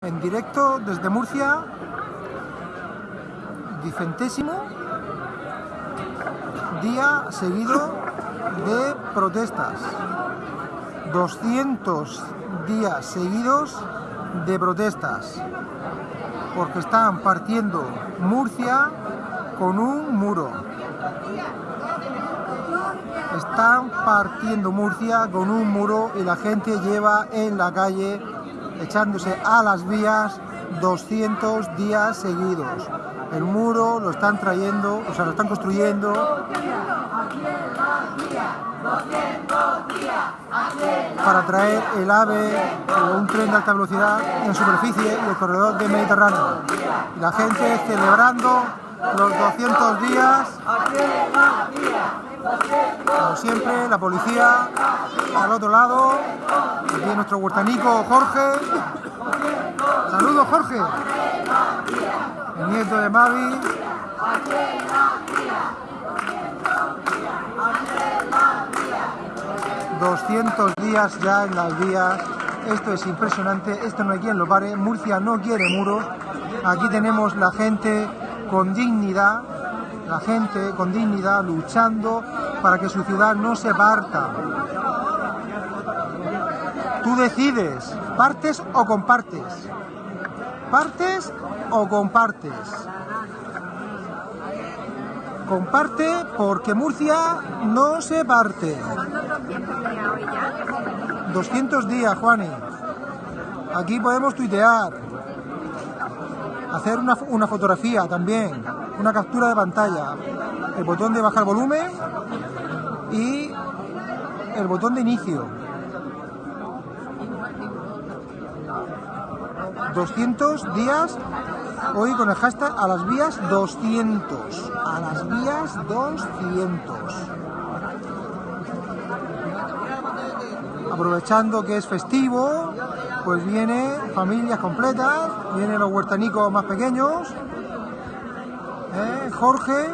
En directo desde Murcia, dicentésimo día seguido de protestas. 200 días seguidos de protestas. Porque están partiendo Murcia con un muro. Están partiendo Murcia con un muro y la gente lleva en la calle echándose a las vías 200 días seguidos. El muro lo están trayendo, o sea, lo están construyendo. Para traer el AVE o un tren de alta velocidad en superficie y el corredor del Mediterráneo. La gente celebrando los 200 días. Como siempre, la policía al otro lado. Aquí nuestro huertanico Jorge. Saludos Jorge. El nieto de Mavi. ...200 días ya en las vías... ...esto es impresionante... ...esto no hay quien lo pare... ...Murcia no quiere muros... ...aquí tenemos la gente con dignidad... ...la gente con dignidad luchando... ...para que su ciudad no se parta... Tú decides, partes o compartes. Partes o compartes. Comparte porque Murcia no se parte. 200 días, Juani. Aquí podemos tuitear. Hacer una, una fotografía también. Una captura de pantalla. El botón de bajar volumen y el botón de inicio. 200 días hoy con el hashtag a las vías 200 a las vías 200 aprovechando que es festivo pues viene familias completas vienen los huertanicos más pequeños ¿eh? Jorge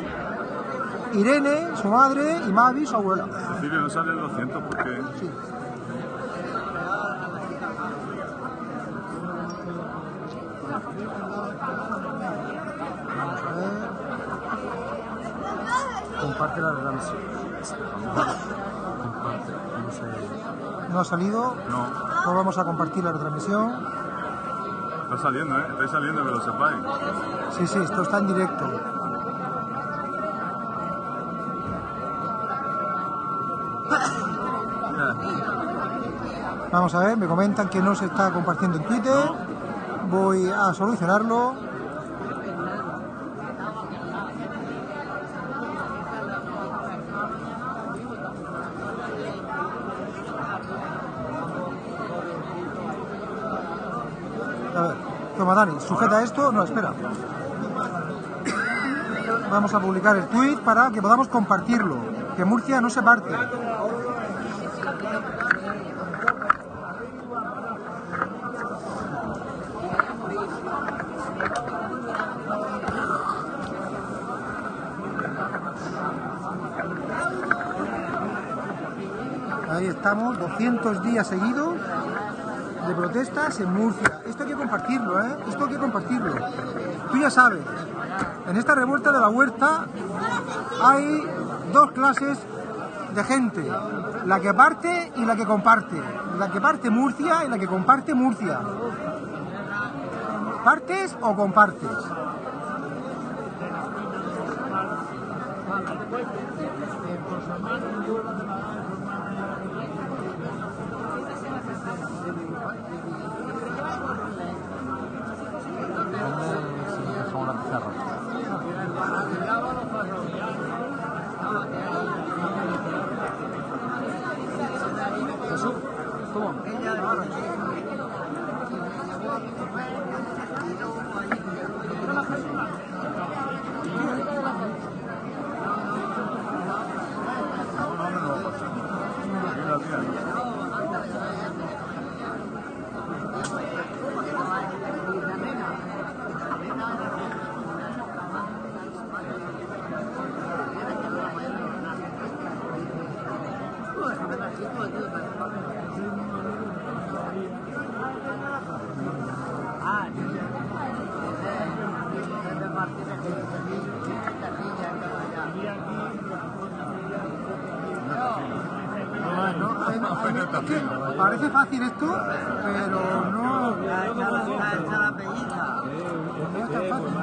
Irene, su madre y Mavi, su abuela. Silvio, no sale el 200 porque... Sí. Vamos a ver. Comparte la transmisión. Comparte, no sé. ¿No ha salido? No. No vamos a compartir la retransmisión. Está saliendo, ¿eh? Está saliendo, que lo sepáis. Sí, sí, esto está en directo. Vamos a ver, me comentan que no se está compartiendo en Twitter. Voy a solucionarlo. A ver, toma sujeta esto. No, espera. Vamos a publicar el tweet para que podamos compartirlo. Que Murcia no se parte. Ahí estamos, 200 días seguidos de protestas en Murcia. Compartirlo, ¿eh? Esto hay que compartirlo. Tú ya sabes, en esta revuelta de la huerta hay dos clases de gente. La que parte y la que comparte. La que parte Murcia y la que comparte Murcia. ¿Partes o compartes? Parece fácil esto, pero no, la, ya, ya la pellizca. no es tan fácil.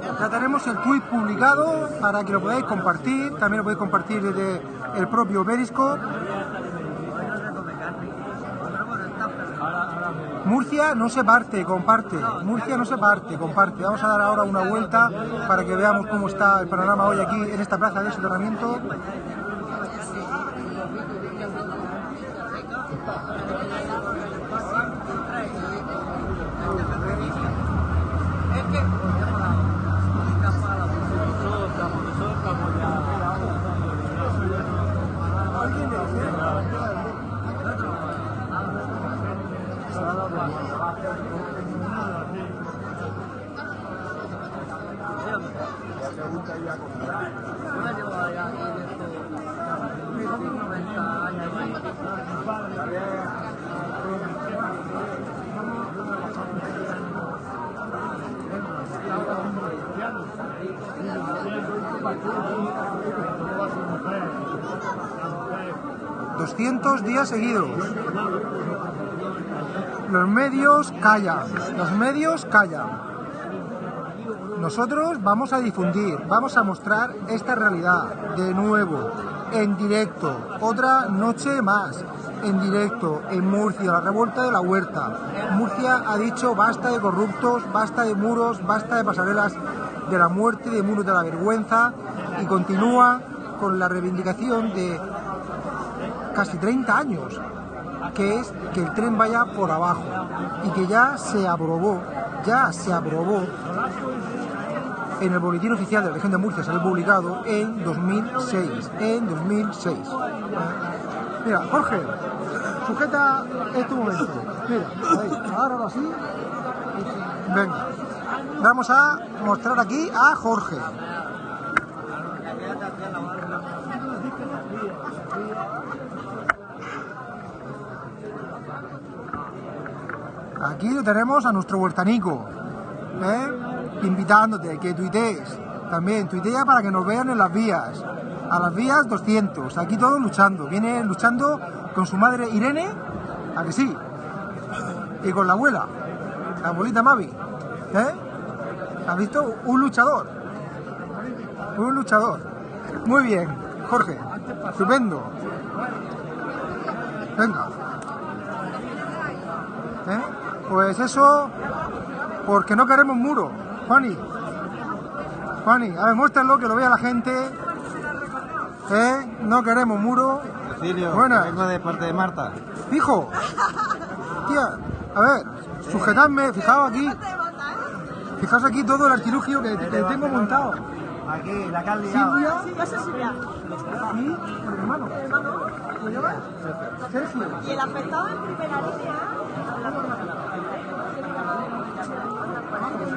Que Ya tenemos el tweet publicado para que lo podáis compartir. También lo podéis compartir desde el propio Periscope. hoy no se come carne. Pero bueno, está perfecto. Murcia no se parte, comparte. Murcia no se parte, comparte. Vamos a dar ahora una vuelta para que veamos cómo está el panorama hoy aquí en esta plaza de soterramiento. Es que, ya para la música, para la música. Yo llevo allá aquí de esto, 90 años ahí. ¿eh? 200 días seguidos. Los medios callan, los medios callan. Nosotros vamos a difundir, vamos a mostrar esta realidad de nuevo, en directo, otra noche más, en directo, en Murcia, la revuelta de la huerta. Murcia ha dicho basta de corruptos, basta de muros, basta de pasarelas de la muerte, de muros de la vergüenza y continúa con la reivindicación de casi 30 años, que es que el tren vaya por abajo y que ya se aprobó, ya se aprobó en el boletín oficial de la región de Murcia, salió publicado en 2006, en 2006. Mira, Jorge, sujeta este momento. Mira, ahí, ahora así. Venga, vamos a mostrar aquí a Jorge. Aquí tenemos a nuestro huertanico, ¿eh? invitándote que tuitees. También tuitea para que nos vean en las vías. A las vías 200. Aquí todos luchando. Viene luchando con su madre Irene, a que sí. Y con la abuela, la abuelita Mavi. ¿Eh? ¿Has visto? Un luchador. Un luchador. Muy bien, Jorge. Estupendo. Venga. Pues eso, porque no queremos muro. Juani. Juani, a ver, muéstralo, que lo vea la gente. ¿Eh? No queremos muro. Cecilio, Buenas. vengo de parte de Marta. Fijo. Tía, a ver, sujetadme, fijaos aquí. Fijaos aquí todo el artilugio que, que tengo montado. Aquí, la liado. Silvia Sí, Silvia. y el hermano. ¿Lo llevas? Sergio. Y el afectado en primera línea.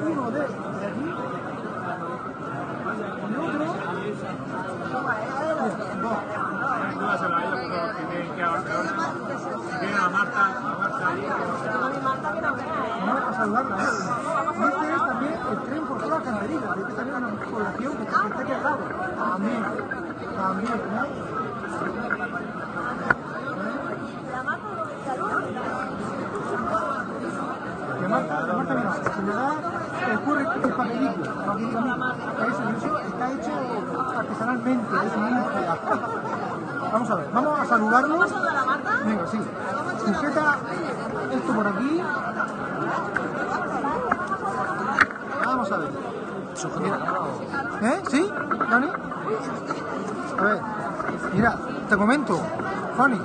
Uno de, de aquí. Y otro. Dos. Dúdaselo a ellos, pero que tienen que haber peor. Tienen a Marta, a Marta ahí. A mi Marta que no vea, ¿eh? Vamos a saludarla. ¿eh? Y este es también el tren por toda la cantería. Este también es una población que está. También. También. ¿no? La Marta no me saluda. Que Marta, que Marta, mira, se le da el curry, el papelito, el papelito mismo. Eso, eso está hecho artesanalmente, es. Vamos a ver, vamos a saludarlo. ¿Vamos a saludar a Marta? Venga, sí. Sujeta esto por aquí. Vamos a ver. ¿Eh? ¿Sí? ¿Dani? A ver, mira, te comento, Fanny.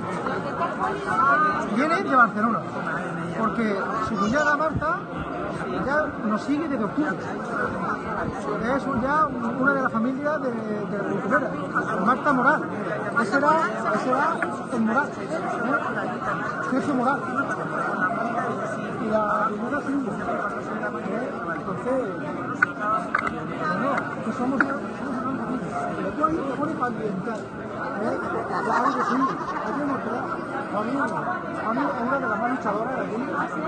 Viene de Barcelona, porque su cuñada Marta ya nos sigue desde octubre. Es ya una de las familias de, de la Marta Moral. Ese era, ese era el Moral, ¿eh? Sergio Moral. Y la Silvia. ¿eh? Entonces, bueno, que somos, somos hermanos. Pero tú ambientar. ¿eh? Claro que sí, hay que mostrar. A mí, a mí es una de las más luchadoras de aquí. Sí, sí,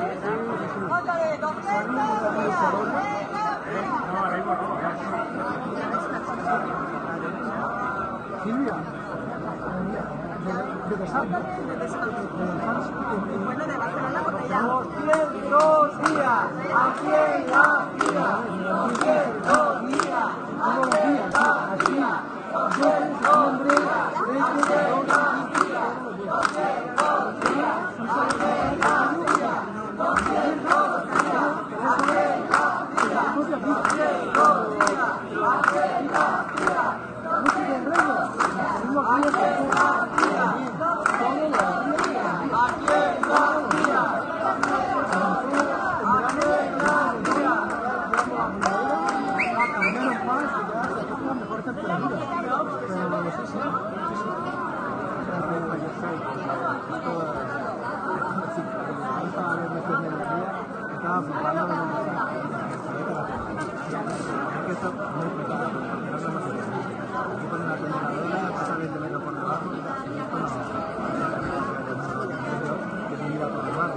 sí. Foto de 200 A mí es una de las más luchadoras. No, ahora mismo no. Silvia, de. Bueno, de Barcelona porque ya... 200 días, aquí en la vida, 200 días, todos los días, así, así, hombre, Estaba flipando con Aquí ponen la primera vela, pasa 20 metros por debajo y tal. Y esto no. Que se mira por debajo.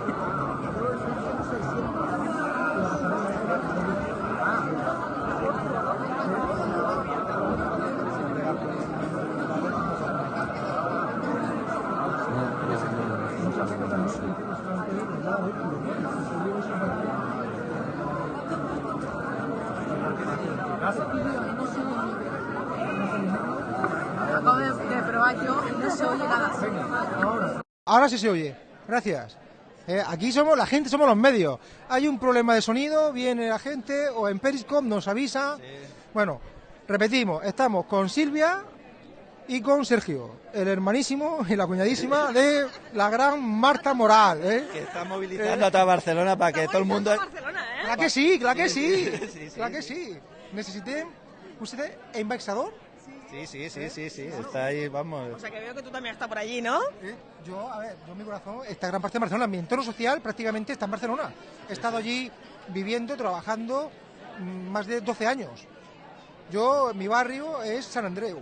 Acabo de, de probar yo y no se oye nada. Sí se oye. Gracias. Eh, aquí somos la gente, somos los medios. Hay un problema de sonido, viene la gente o en Periscope nos avisa. Bueno, repetimos, estamos con Silvia y con Sergio, el hermanísimo y la cuñadísima de la gran Marta Moral. ¿eh? Que está movilizando a toda Barcelona para que todo el mundo... Barcelona, ¿eh? Claro que sí, claro que sí. sí, sí, sí. Claro que sí. Necesité, usted embajador. Sí, sí, sí, sí, sí, está ahí, vamos. O sea que veo que tú también estás por allí, ¿no? Eh, Yo, a ver, yo mi corazón está gran parte de Barcelona. Mi entorno social prácticamente está en Barcelona. He estado allí viviendo, trabajando mm, más de 12 años. Yo, mi barrio es San Andreu.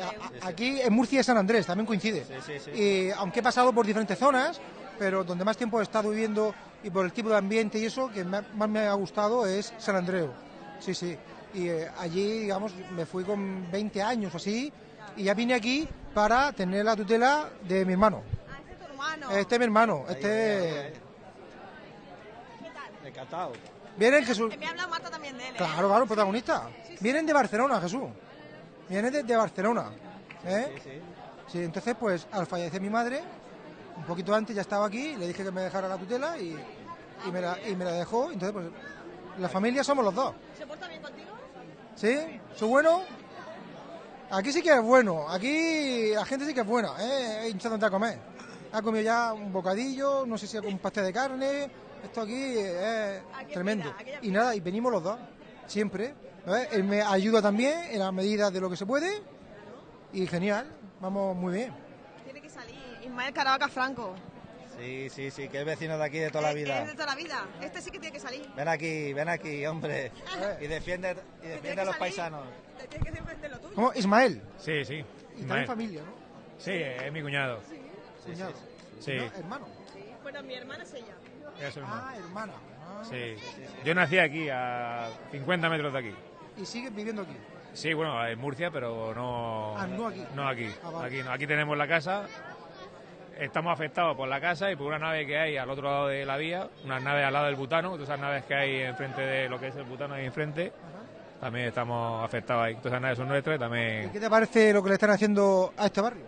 A- a- Aquí en Murcia es San Andrés, también coincide. Sí, sí, sí. Y aunque he pasado por diferentes zonas, pero donde más tiempo he estado viviendo y por el tipo de ambiente y eso, que me- más me ha gustado es San Andreu. Sí, sí. Y eh, allí, digamos, me fui con 20 años o así, y ya vine aquí para tener la tutela de mi hermano. Ah, este es tu hermano. Este es mi hermano, Ahí, este... ¿Qué tal? De catao. Vienen Jesús... Que me ha hablado Marta también de él, ¿eh? Claro, claro, protagonista. Vienen de Barcelona, Jesús. Vienen de, de Barcelona. ¿eh? Sí, sí. Sí, entonces, pues, al fallecer mi madre, un poquito antes ya estaba aquí, le dije que me dejara la tutela y, y, me, la, y me la dejó. Entonces, pues, la familia somos los dos. ¿Se porta bien contigo? ¿Sí? ¿Soy bueno? Aquí sí que es bueno. Aquí la gente sí que es buena, ¿eh? hinchándote a comer. Ha comido ya un bocadillo, no sé si un pastel de carne. Esto aquí es Aquí tremendo. Y nada, y venimos los dos, siempre. Él me ayuda también en la medida de lo que se puede. Y genial, vamos muy bien. Tiene que salir Ismael Caravaca Franco. Sí, sí, sí, que es vecino de aquí de toda la Es- vida. Es de toda la vida. Este sí que tiene que salir. Ven aquí, ven aquí, hombre. Y defiende, y defiende a los salir. paisanos. Te tienes que. ¿Cómo? Ismael. Sí, sí. Y Ismael. también familia, ¿no? Sí, es mi cuñado. Cuñado. Sí, No, hermano. Bueno, mi hermana es ella. es su hermano. Ah, hermana. Ah. Sí. Yo nací aquí, a 50 metros de aquí. Y sigues viviendo aquí. Sí, bueno, en Murcia, pero no. Ah, no aquí. No aquí. Ah, vale. Aquí, no. aquí tenemos la casa. Estamos afectados por la casa y por una nave que hay al otro lado de la vía, unas naves al lado del butano, todas esas naves que hay enfrente de lo que es el butano ahí enfrente, también estamos afectados ahí. Todas esas naves son nuestras y ¿Y también. qué te parece lo que le están haciendo a este barrio?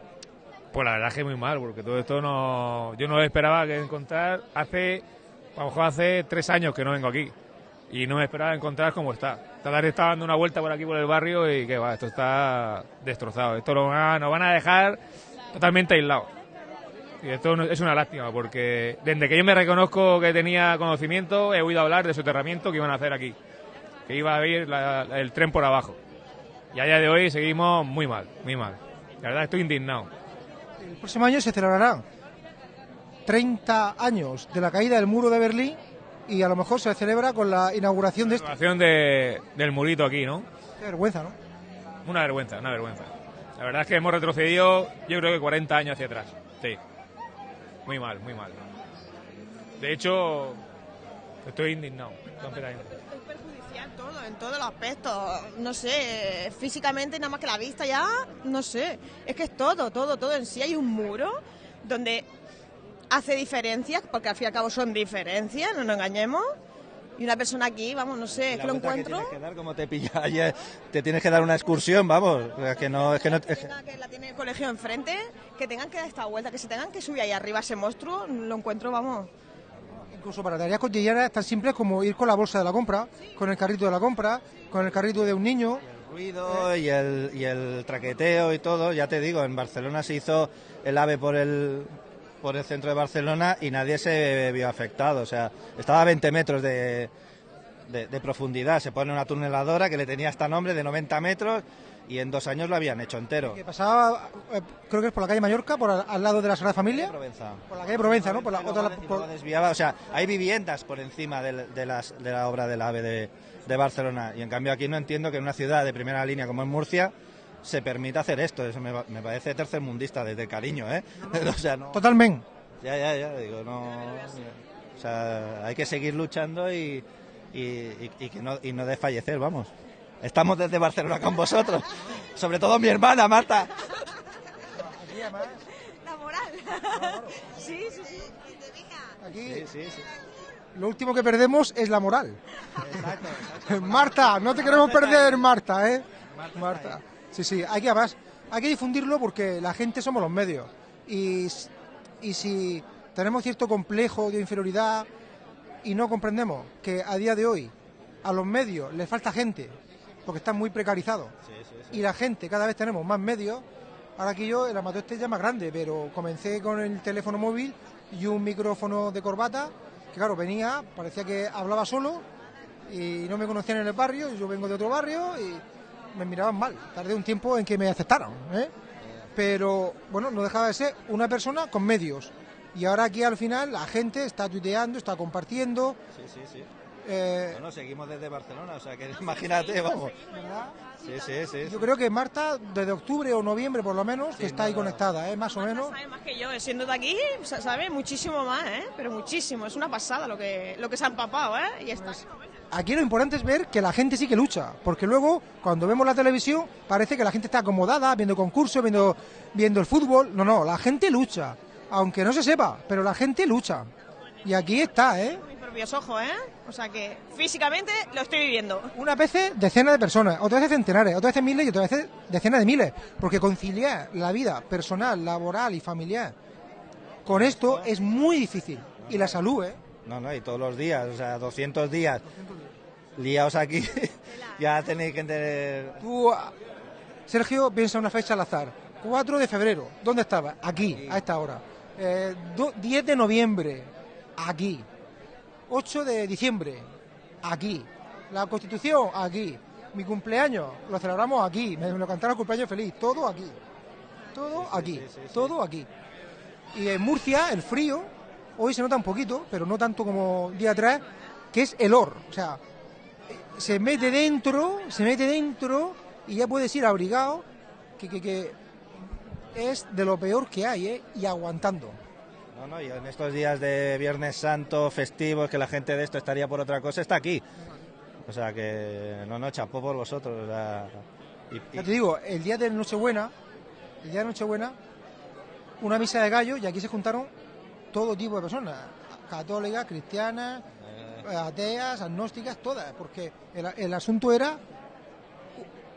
Pues la verdad es que muy mal, porque todo esto no. Yo no esperaba que encontrar. Hace. A lo mejor hace tres años que no vengo aquí. Y no me esperaba encontrar cómo está. Tarde estaba dando una vuelta por aquí por el barrio y que va, esto está destrozado. Esto lo van a- nos van a dejar totalmente aislados. Y esto es una lástima, porque desde que yo me reconozco que tenía conocimiento, he oído hablar de soterramiento que iban a hacer aquí. Que iba a ir la- el tren por abajo. Y a día de hoy seguimos muy mal, muy mal. La verdad estoy indignado. El próximo año se celebrarán 30 años de la caída del muro de Berlín y a lo mejor se celebra con la inauguración de esto. Situación de, del murito aquí, ¿no? Qué vergüenza, ¿no? una vergüenza, una vergüenza. La verdad es que hemos retrocedido, yo creo que 40 años hacia atrás. Sí. Muy mal, muy mal. De hecho, estoy indignado. Es perjudicial todo, en todos los aspectos. No sé, físicamente nada más que la vista ya, no sé. Es que es todo, todo, todo en sí. Hay un muro donde hace diferencias, porque al fin y al cabo son diferencias, no nos engañemos. Y una persona aquí, vamos, no sé, es que lo encuentro. tienes que dar, como te pilla ayer, te tienes que dar una excursión, vamos. Es que no, es que no, es que- que la tiene el colegio enfrente, que tengan que dar esta vuelta, que se tengan que subir ahí arriba ese monstruo, lo encuentro, vamos. Incluso para tareas cotidianas tan simples como ir con la bolsa de la compra, con el carrito de la compra, con el carrito de un niño. el ruido y el, y el traqueteo y todo, ya te digo, en Barcelona se hizo el AVE por el por el centro de Barcelona y nadie se vio afectado, o sea, estaba a 20 metros de, de, de profundidad, se pone una tuneladora que le tenía hasta nombre de 90 metros y en dos años lo habían hecho entero. Que pasaba, eh, creo que es por la calle Mallorca, por al, al lado de la Sagrada Familia. Provenza. Por la calle Provenza, ¿no? Por la otra. por- desviaba, o sea, hay viviendas por encima de, las, de la obra del AVE de, de Barcelona y en cambio aquí no entiendo que en una ciudad de primera línea como en Murcia se permita hacer esto, eso me, va- me parece tercermundista desde cariño, ¿eh? o sea, no, Totalmente. ya, ya, ya, digo, no, o sea, hay que seguir luchando y, y, y- y que no, y no desfallecer, vamos. Estamos desde Barcelona con vosotros, sobre todo mi hermana Marta. La moral. sí, sí, sí. Aquí Sí, sí, sí. lo último que perdemos es la moral. Marta, no te queremos perder, Marta, ¿eh? Marta. Sí, sí, hay que, además, hay que difundirlo porque la gente somos los medios. Y, y si tenemos cierto complejo de inferioridad y no comprendemos que a día de hoy a los medios les falta gente, porque están muy precarizados, y la gente cada vez tenemos más medios, ahora aquí yo el amateur este ya es más grande, pero comencé con el teléfono móvil y un micrófono de corbata, que claro, venía, parecía que hablaba solo y no me conocían en el barrio, y yo vengo de otro barrio y me miraban mal. Tardé un tiempo en que me aceptaran, ¿eh? Pero bueno, no dejaba de ser una persona con medios. Y ahora aquí al final la gente está tuiteando, está compartiendo. Sí, sí, sí. eh, Bueno, seguimos desde Barcelona, o sea que imagínate, vamos. ¿verdad? Sí, sí, sí. Yo creo que Marta, desde octubre o noviembre por lo menos, que está ahí conectada, ¿eh? más o menos. Sabe más que yo, eh, siendo de aquí, sa- sabe muchísimo más, ¿eh? Pero muchísimo, es una pasada lo que, lo que se ha empapado, ¿eh? Y está. Aquí lo importante es ver que la gente sí que lucha, porque luego cuando vemos la televisión parece que la gente está acomodada, viendo concursos, viendo, viendo el fútbol. No, no, la gente lucha, aunque no se sepa, pero la gente lucha. Y aquí está, ¿eh? Mis propios ojos, ¿eh? O sea que físicamente lo estoy viviendo. Unas veces decenas de personas, otras veces centenares, otras veces miles y otras veces decenas de miles, porque conciliar la vida personal, laboral y familiar con esto es muy difícil. Y la salud, ¿eh? No, no, y todos los días, o sea, 200 días liados aquí, ya tenéis que entender... Tú, ah, Sergio, piensa una fecha al azar. 4 de febrero, ¿dónde estaba? Aquí, a esta hora. Eh, do- 10 de noviembre, aquí. 8 de diciembre, aquí. La Constitución, aquí. Mi cumpleaños, lo celebramos aquí. Me, me lo cantaron cumpleaños feliz. Todo aquí. Todo aquí. Todo aquí. Y en Murcia, el frío, hoy se nota un poquito, pero no tanto como día atrás, que es el or. O sea, se mete dentro, se mete dentro y ya puedes ir abrigado, que, que, que es de lo peor que hay, ¿eh? Y aguantando. No, no, y en estos días de Viernes Santo, festivos, que la gente de esto estaría por otra cosa, está aquí. O sea que, no, no, chapó por vosotros. o sea, y- y- Ya te digo, el día de Nochebuena, el día de Nochebuena, una misa de gallo y aquí se juntaron todo tipo de personas, católicas, cristianas, ateas, agnósticas, todas, porque el, el asunto era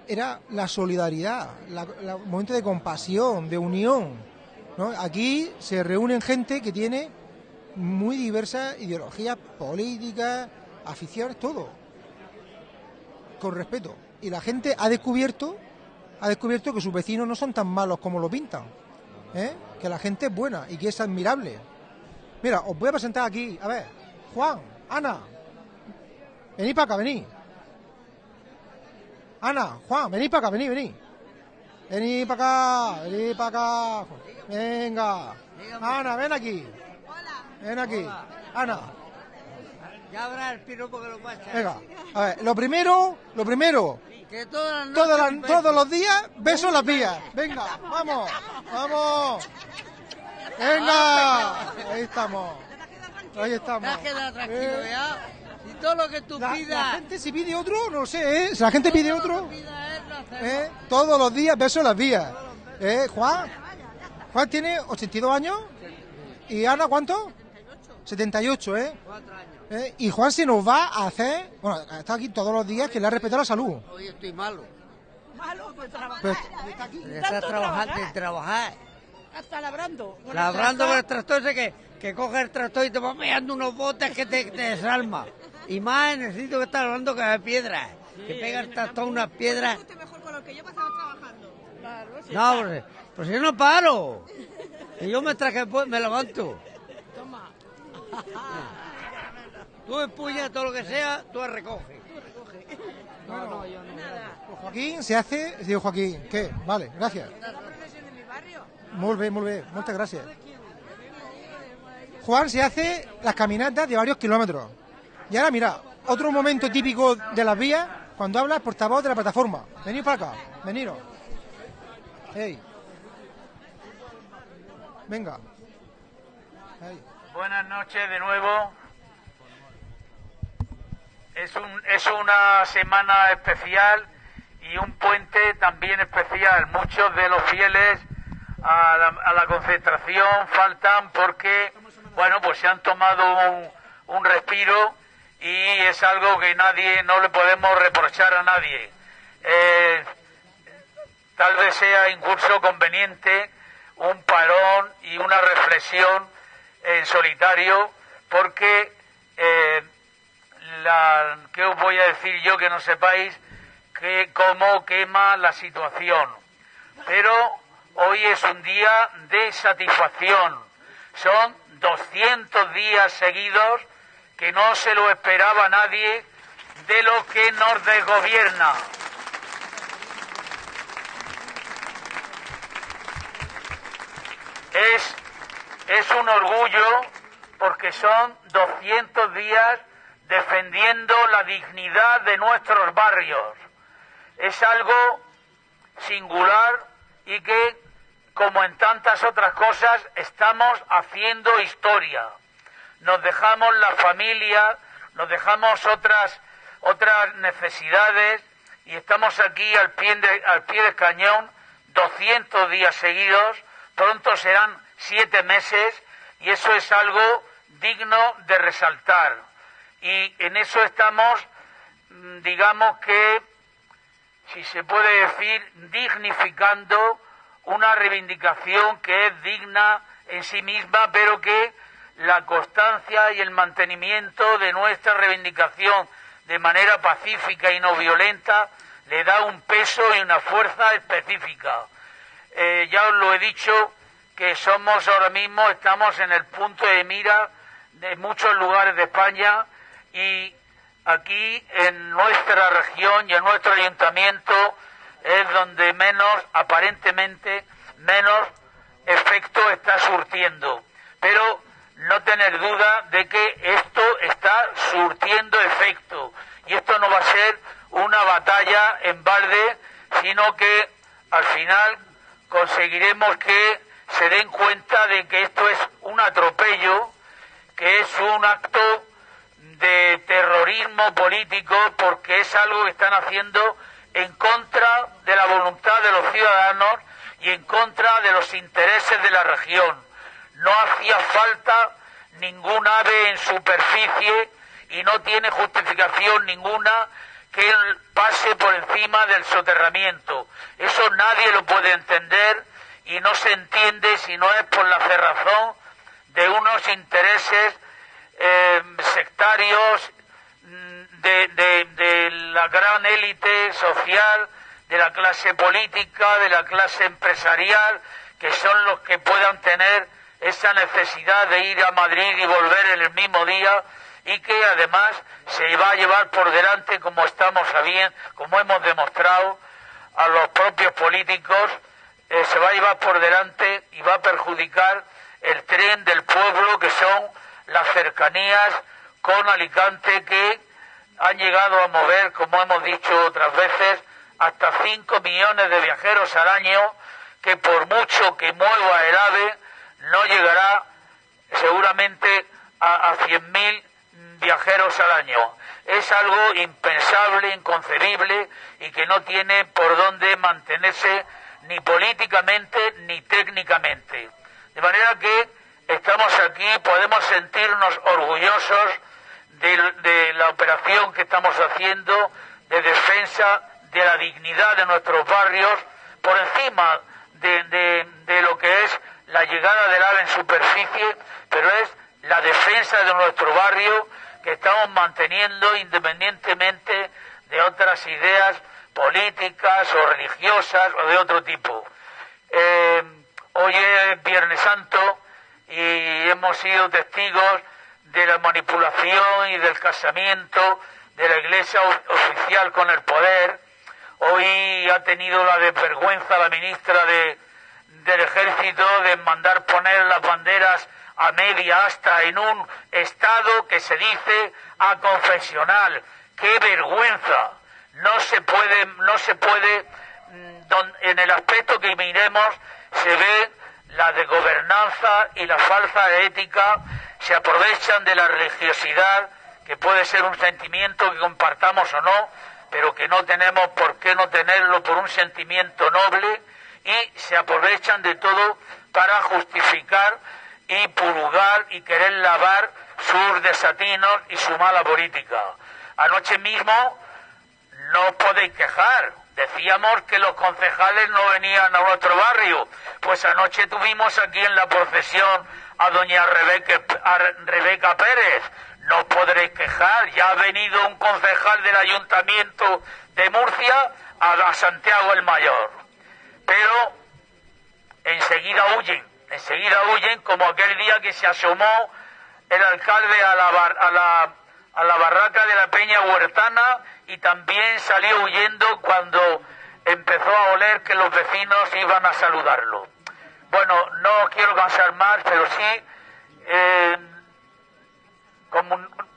era la solidaridad, un momento de compasión, de unión. ¿no? Aquí se reúnen gente que tiene muy diversas ideologías políticas, aficiones, todo, con respeto. Y la gente ha descubierto, ha descubierto que sus vecinos no son tan malos como lo pintan, ¿eh? que la gente es buena y que es admirable. Mira, os voy a presentar aquí, a ver, Juan, Ana, venid para acá, venid. Ana, Juan, venid para acá, venid, venid. Venid para acá, venid para acá. Venga. Ana, ven aquí. Ven aquí. Ana, Ya habrá el piropo que lo pasa. venga. A ver, lo primero, lo primero, Que todas las Todas las- beso. todos los días, besos en las vías. Venga, vamos, vamos. Venga, ahí estamos. Ahí estamos. Ya queda tranquilo, Eh, ya. Y todo lo que tú La, la pidas. gente si pide otro, no sé, ¿eh? Si la gente pide todo otro, lo. ¿eh? Todos los días, besos en las vías. ¿Eh, Juan? Juan tiene 82 años. ¿Y Ana cuánto? 78, ¿eh? Cuatro años. ¿Eh? Y Juan se nos va a hacer, bueno, está aquí todos los días que le ha respetado la salud. Hoy estoy malo. Pues, De estar trabajando, de trabajar. Hasta labrando. con el Labrando con el tractor ese que, que coge el tractor y te va pegando unos botes que te, te desalma. Y más necesito que estar hablando que de piedras. que pega el tractor unas piedras. Usted mejor con lo que yo pasaba trabajando. No, pues, pues yo no paro. Y yo mientras que puedo, me levanto. Toma. Tú empuñas todo lo que sea, tú recoges. No, no, yo no. pues Joaquín se hace, digo Joaquín, ¿qué? Vale, gracias. Muy bien, muy bien, muchas gracias. Juan se hace las caminatas de varios kilómetros. Y ahora mira, otro momento típico de las vías, cuando habla el portavoz de la plataforma. Venid para acá, veniros. Hey. Venga. Buenas noches de nuevo. Es, un, es una semana especial y un puente también especial. Muchos de los fieles a la, a la concentración faltan porque, bueno, pues se han tomado un, respiro y es algo que nadie, no le podemos reprochar a nadie. Eh, tal vez sea incluso conveniente un parón y una reflexión en solitario porque eh, la, ¿qué os voy a decir yo que no sepáis que cómo quema la situación? Pero hoy es un día de satisfacción. Son 200 días seguidos que no se lo esperaba nadie de lo que nos desgobierna. Es, es un orgullo porque son 200 días defendiendo la dignidad de nuestros barrios. Es algo singular y que, como en tantas otras cosas, estamos haciendo historia. Nos dejamos la familia, nos dejamos otras, otras necesidades y estamos aquí al pie, de- al pie del cañón 200 días seguidos, pronto serán siete meses y eso es algo digno de resaltar. Y en eso estamos, mm, digamos que, si se puede decir, dignificando una reivindicación que es digna en sí misma, pero que la constancia y el mantenimiento de nuestra reivindicación de manera pacífica y no violenta le da un peso y una fuerza específica. Eh, ya os lo he dicho que somos ahora mismo, estamos en el punto de mira de muchos lugares de España y aquí en nuestra región y en nuestro ayuntamiento es donde menos, aparentemente, menos efecto está surtiendo. Pero no tener duda de que esto está surtiendo efecto. Y esto no va a ser una batalla en balde, sino que al final conseguiremos que se den cuenta de que esto es un atropello, que es un acto de terrorismo político, porque es algo que están haciendo en contra de la voluntad de los ciudadanos y en contra de los intereses de la región. No hacía falta ningún ave en superficie y no tiene justificación ninguna que pase por encima del soterramiento. Eso nadie lo puede entender y no se entiende si no es por la cerrazón de unos intereses eh, sectarios de, la gran élite social, de la clase política, de la clase empresarial, que son los que puedan tener esa necesidad de ir a Madrid y volver en el mismo día y que además se va a llevar por delante, como estamos sabiendo, como hemos demostrado, a los propios políticos, eh, se va a llevar por delante y va a perjudicar el tren del pueblo, que son las cercanías con Alicante, que han llegado a mover, como hemos dicho otras veces, hasta 5 millones de viajeros al año, que por mucho que mueva el AVE, no llegará seguramente a, a 100.000 viajeros al año. Es algo impensable, inconcebible y que no tiene por dónde mantenerse ni políticamente ni técnicamente. De manera que estamos aquí, podemos sentirnos orgullosos de, la operación que estamos haciendo de defensa de la dignidad de nuestros barrios por encima de, de, de lo que es la llegada del AVE en superficie, pero es la defensa de nuestro barrio que estamos manteniendo independientemente de otras ideas políticas o religiosas o de otro tipo. Eh, hoy es Viernes Santo y hemos sido testigos de la manipulación y del casamiento de la Iglesia oficial con el poder. Hoy ha tenido la desvergüenza la ministra de, del Ejército de mandar poner las banderas a media hasta en un estado que se dice aconfesional. ¡Qué vergüenza! No se puede, no se puede, en el aspecto que miremos se ve la de gobernanza y la falsa ética, se aprovechan de la religiosidad, que puede ser un sentimiento que compartamos o no, pero que no tenemos por qué no tenerlo por un sentimiento noble, y se aprovechan de todo para justificar y purgar y querer lavar sus desatinos y su mala política. Anoche mismo no podéis quejar. Decíamos que los concejales no venían a nuestro barrio. Pues anoche tuvimos aquí en la procesión a doña Rebeca, Rebeca Pérez. No podréis quejar. Ya ha venido un concejal del ayuntamiento de Murcia a, Santiago el Mayor. Pero enseguida huyen enseguida huyen, como aquel día que se asomó el alcalde a la, a la barraca de la Peña Huertana y también salió huyendo cuando empezó a oler que los vecinos iban a saludarlo. Bueno, no quiero cansar más, pero sí eh,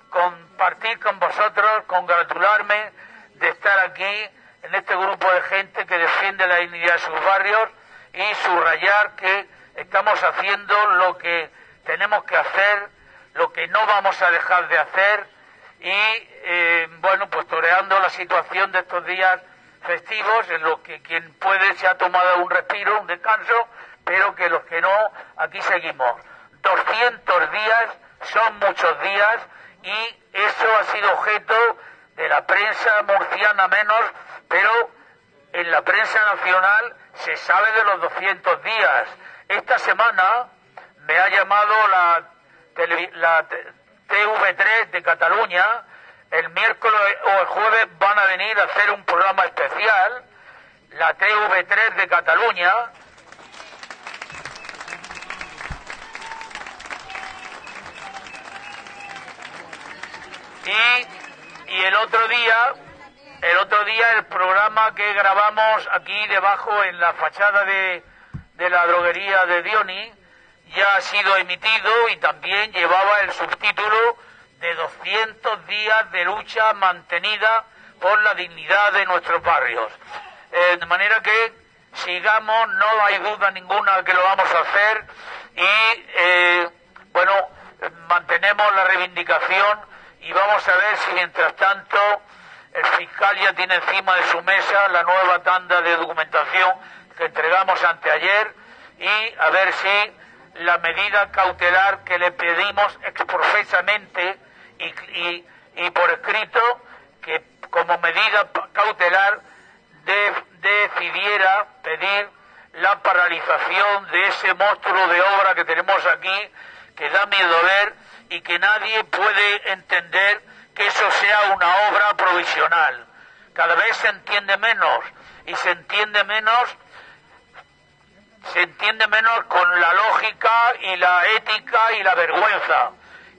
compartir con vosotros, congratularme de estar aquí en este grupo de gente que defiende la dignidad de sus barrios y subrayar que estamos haciendo lo que tenemos que hacer, lo que no vamos a dejar de hacer y, eh, bueno, pues toreando la situación de estos días festivos en los que quien puede se ha tomado un respiro, un descanso, pero que los que no, aquí seguimos. 200 días son muchos días y eso ha sido objeto de la prensa murciana menos, pero en la prensa nacional se sabe de los 200 días. Esta semana me ha llamado la, la TV3 de Cataluña. El miércoles o el jueves van a venir a hacer un programa especial. La TV3 de Cataluña. Y, y el otro día el otro día el programa que grabamos aquí debajo en la fachada de, de la droguería de Dioni ya ha sido emitido y también llevaba el subtítulo de 200 días de lucha mantenida por la dignidad de nuestros barrios. Eh, de manera que sigamos, no hay duda ninguna que lo vamos a hacer y, eh, bueno, mantenemos la reivindicación y vamos a ver si mientras tanto el fiscal ya tiene encima de su mesa la nueva tanda de documentación que entregamos anteayer y a ver si la medida cautelar que le pedimos exprofesamente y, y, y por escrito que como medida cautelar de, decidiera pedir la paralización de ese monstruo de obra que tenemos aquí que da miedo ver y que nadie puede entender que eso sea una obra provisional. Cada vez se entiende menos y se entiende menos se entiende menos con la lógica y la ética y la vergüenza,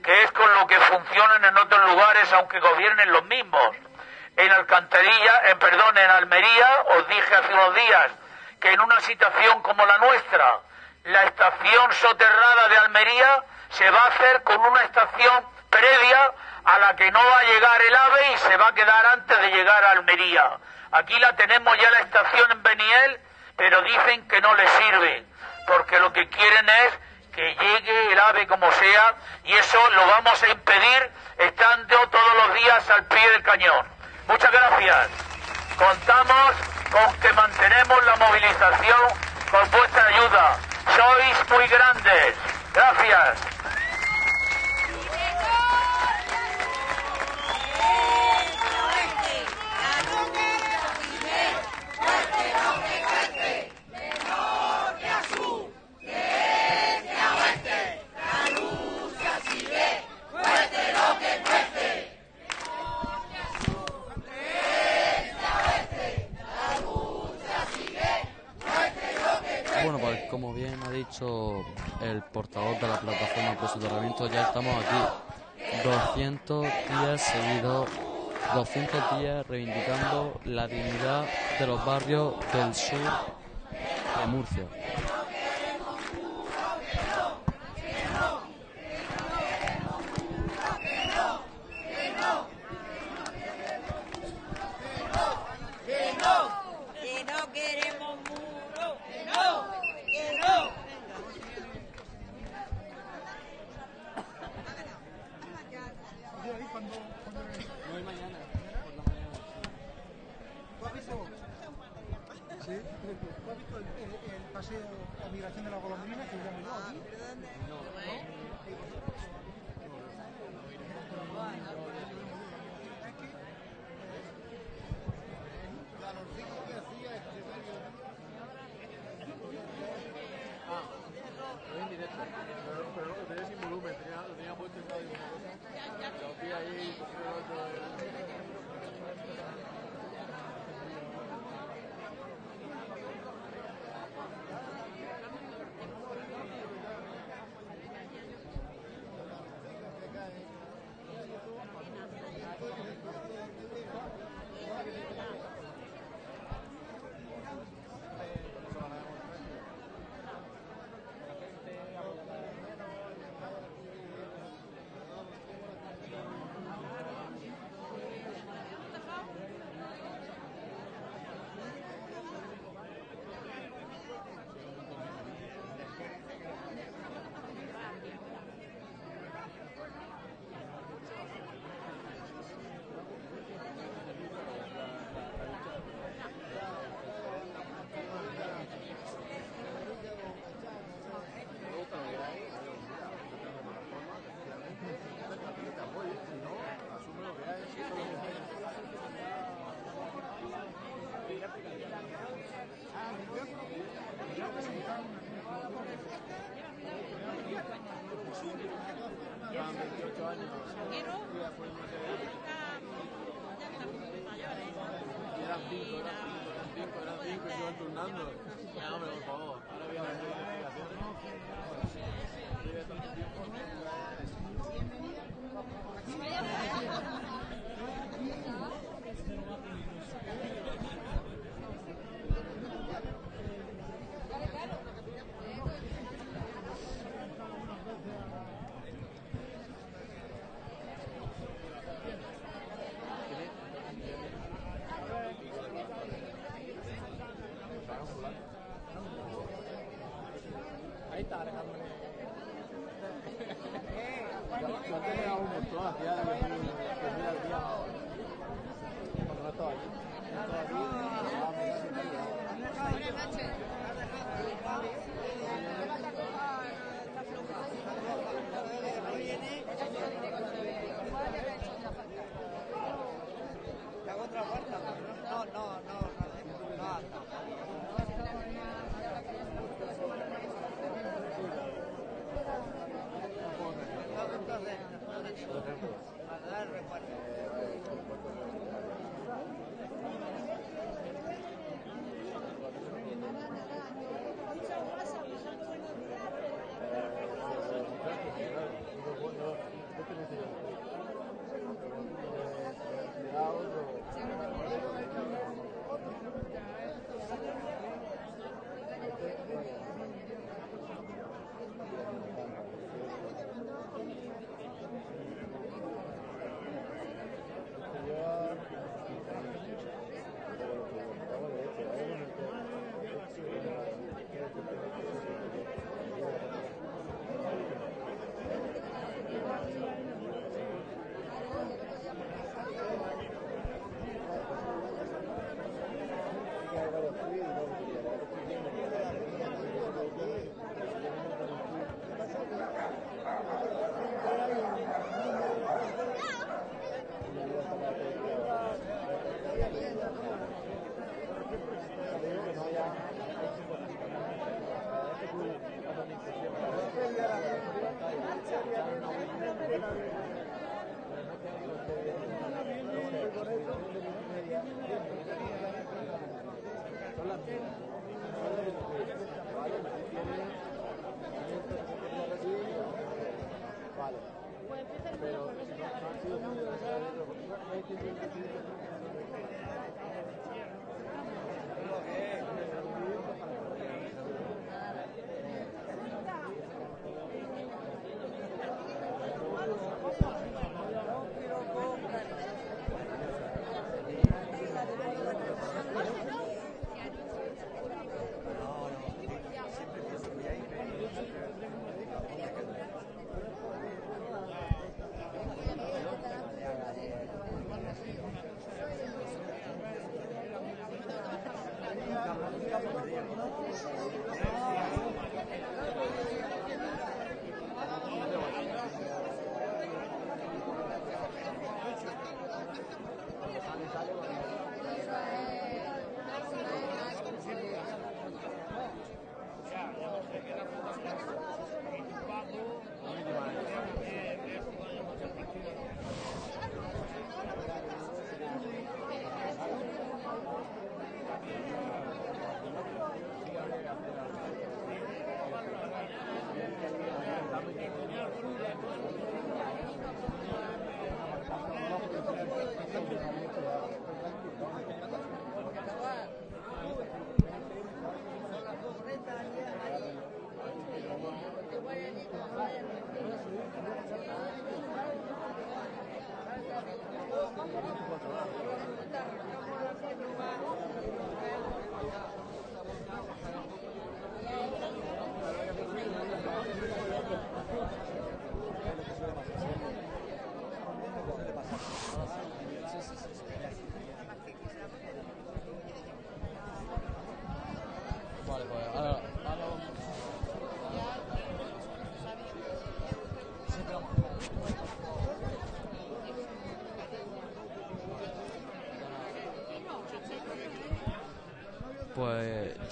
que es con lo que funcionan en otros lugares aunque gobiernen los mismos. En Alcantarilla, en perdón, en Almería, os dije hace unos días que en una situación como la nuestra, la estación soterrada de Almería se va a hacer con una estación previa a la que no va a llegar el AVE y se va a quedar antes de llegar a Almería. Aquí la tenemos ya la estación en Beniel, pero dicen que no les sirve, porque lo que quieren es que llegue el AVE como sea y eso lo vamos a impedir estando todos los días al pie del cañón. Muchas gracias. Contamos con que mantenemos la movilización con vuestra ayuda. Sois muy grandes. Gracias. Bueno, pues como bien ha dicho el portavoz de la plataforma por soterramiento, ya estamos aquí 200 días seguidos, 200 días reivindicando la dignidad de los barrios del sur de Murcia. están turnando. Hombre, por favor. Ahora voy a ver.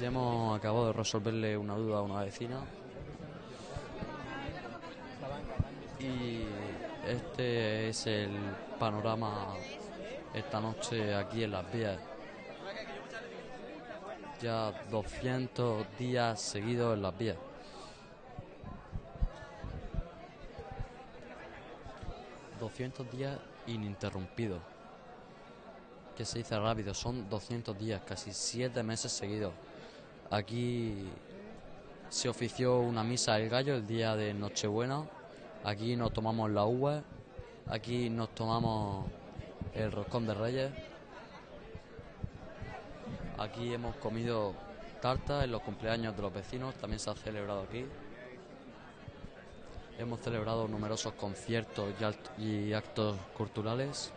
Ya hemos acabado de resolverle una duda a una vecina. Y este es el panorama esta noche aquí en Las Vías. Ya 200 días seguidos en Las Vías. ...200 días ininterrumpidos. Que se dice rápido, son 200 días, casi 7 meses seguidos. Aquí se ofició una misa del gallo el día de Nochebuena. Aquí nos tomamos la uva. Aquí nos tomamos el roscón de reyes. Aquí hemos comido tarta en los cumpleaños de los vecinos, también se ha celebrado aquí. Hemos celebrado numerosos conciertos y actos culturales.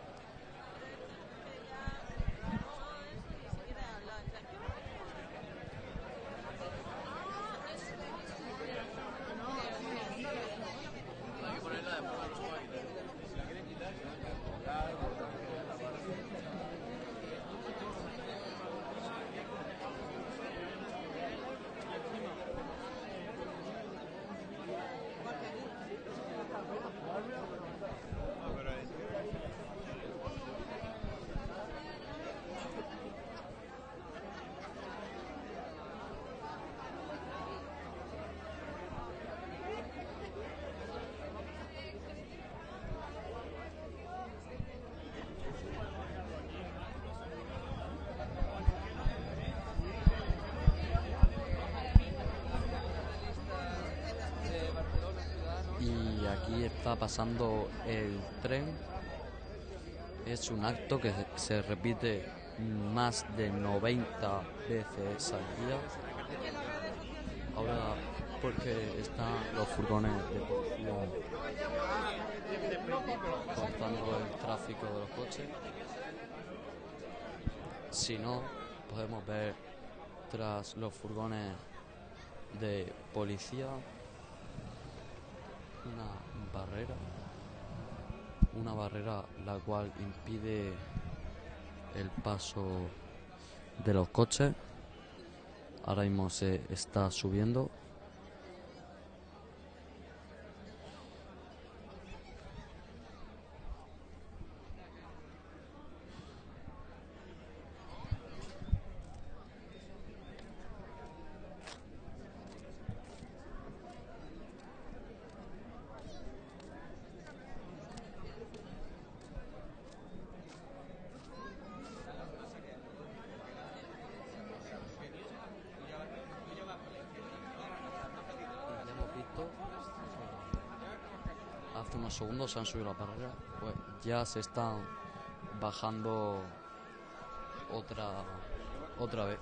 y aquí está pasando el tren. Es un acto que se repite más de 90 veces al día. Ahora porque están los furgones de policía cortando el tráfico de los coches. Si no, podemos ver tras los furgones de policía una barrera la cual impide el paso de los coches. Ahora mismo se está subiendo. hace unos segundos se han subido la barrera, pues ya se están bajando otra otra vez.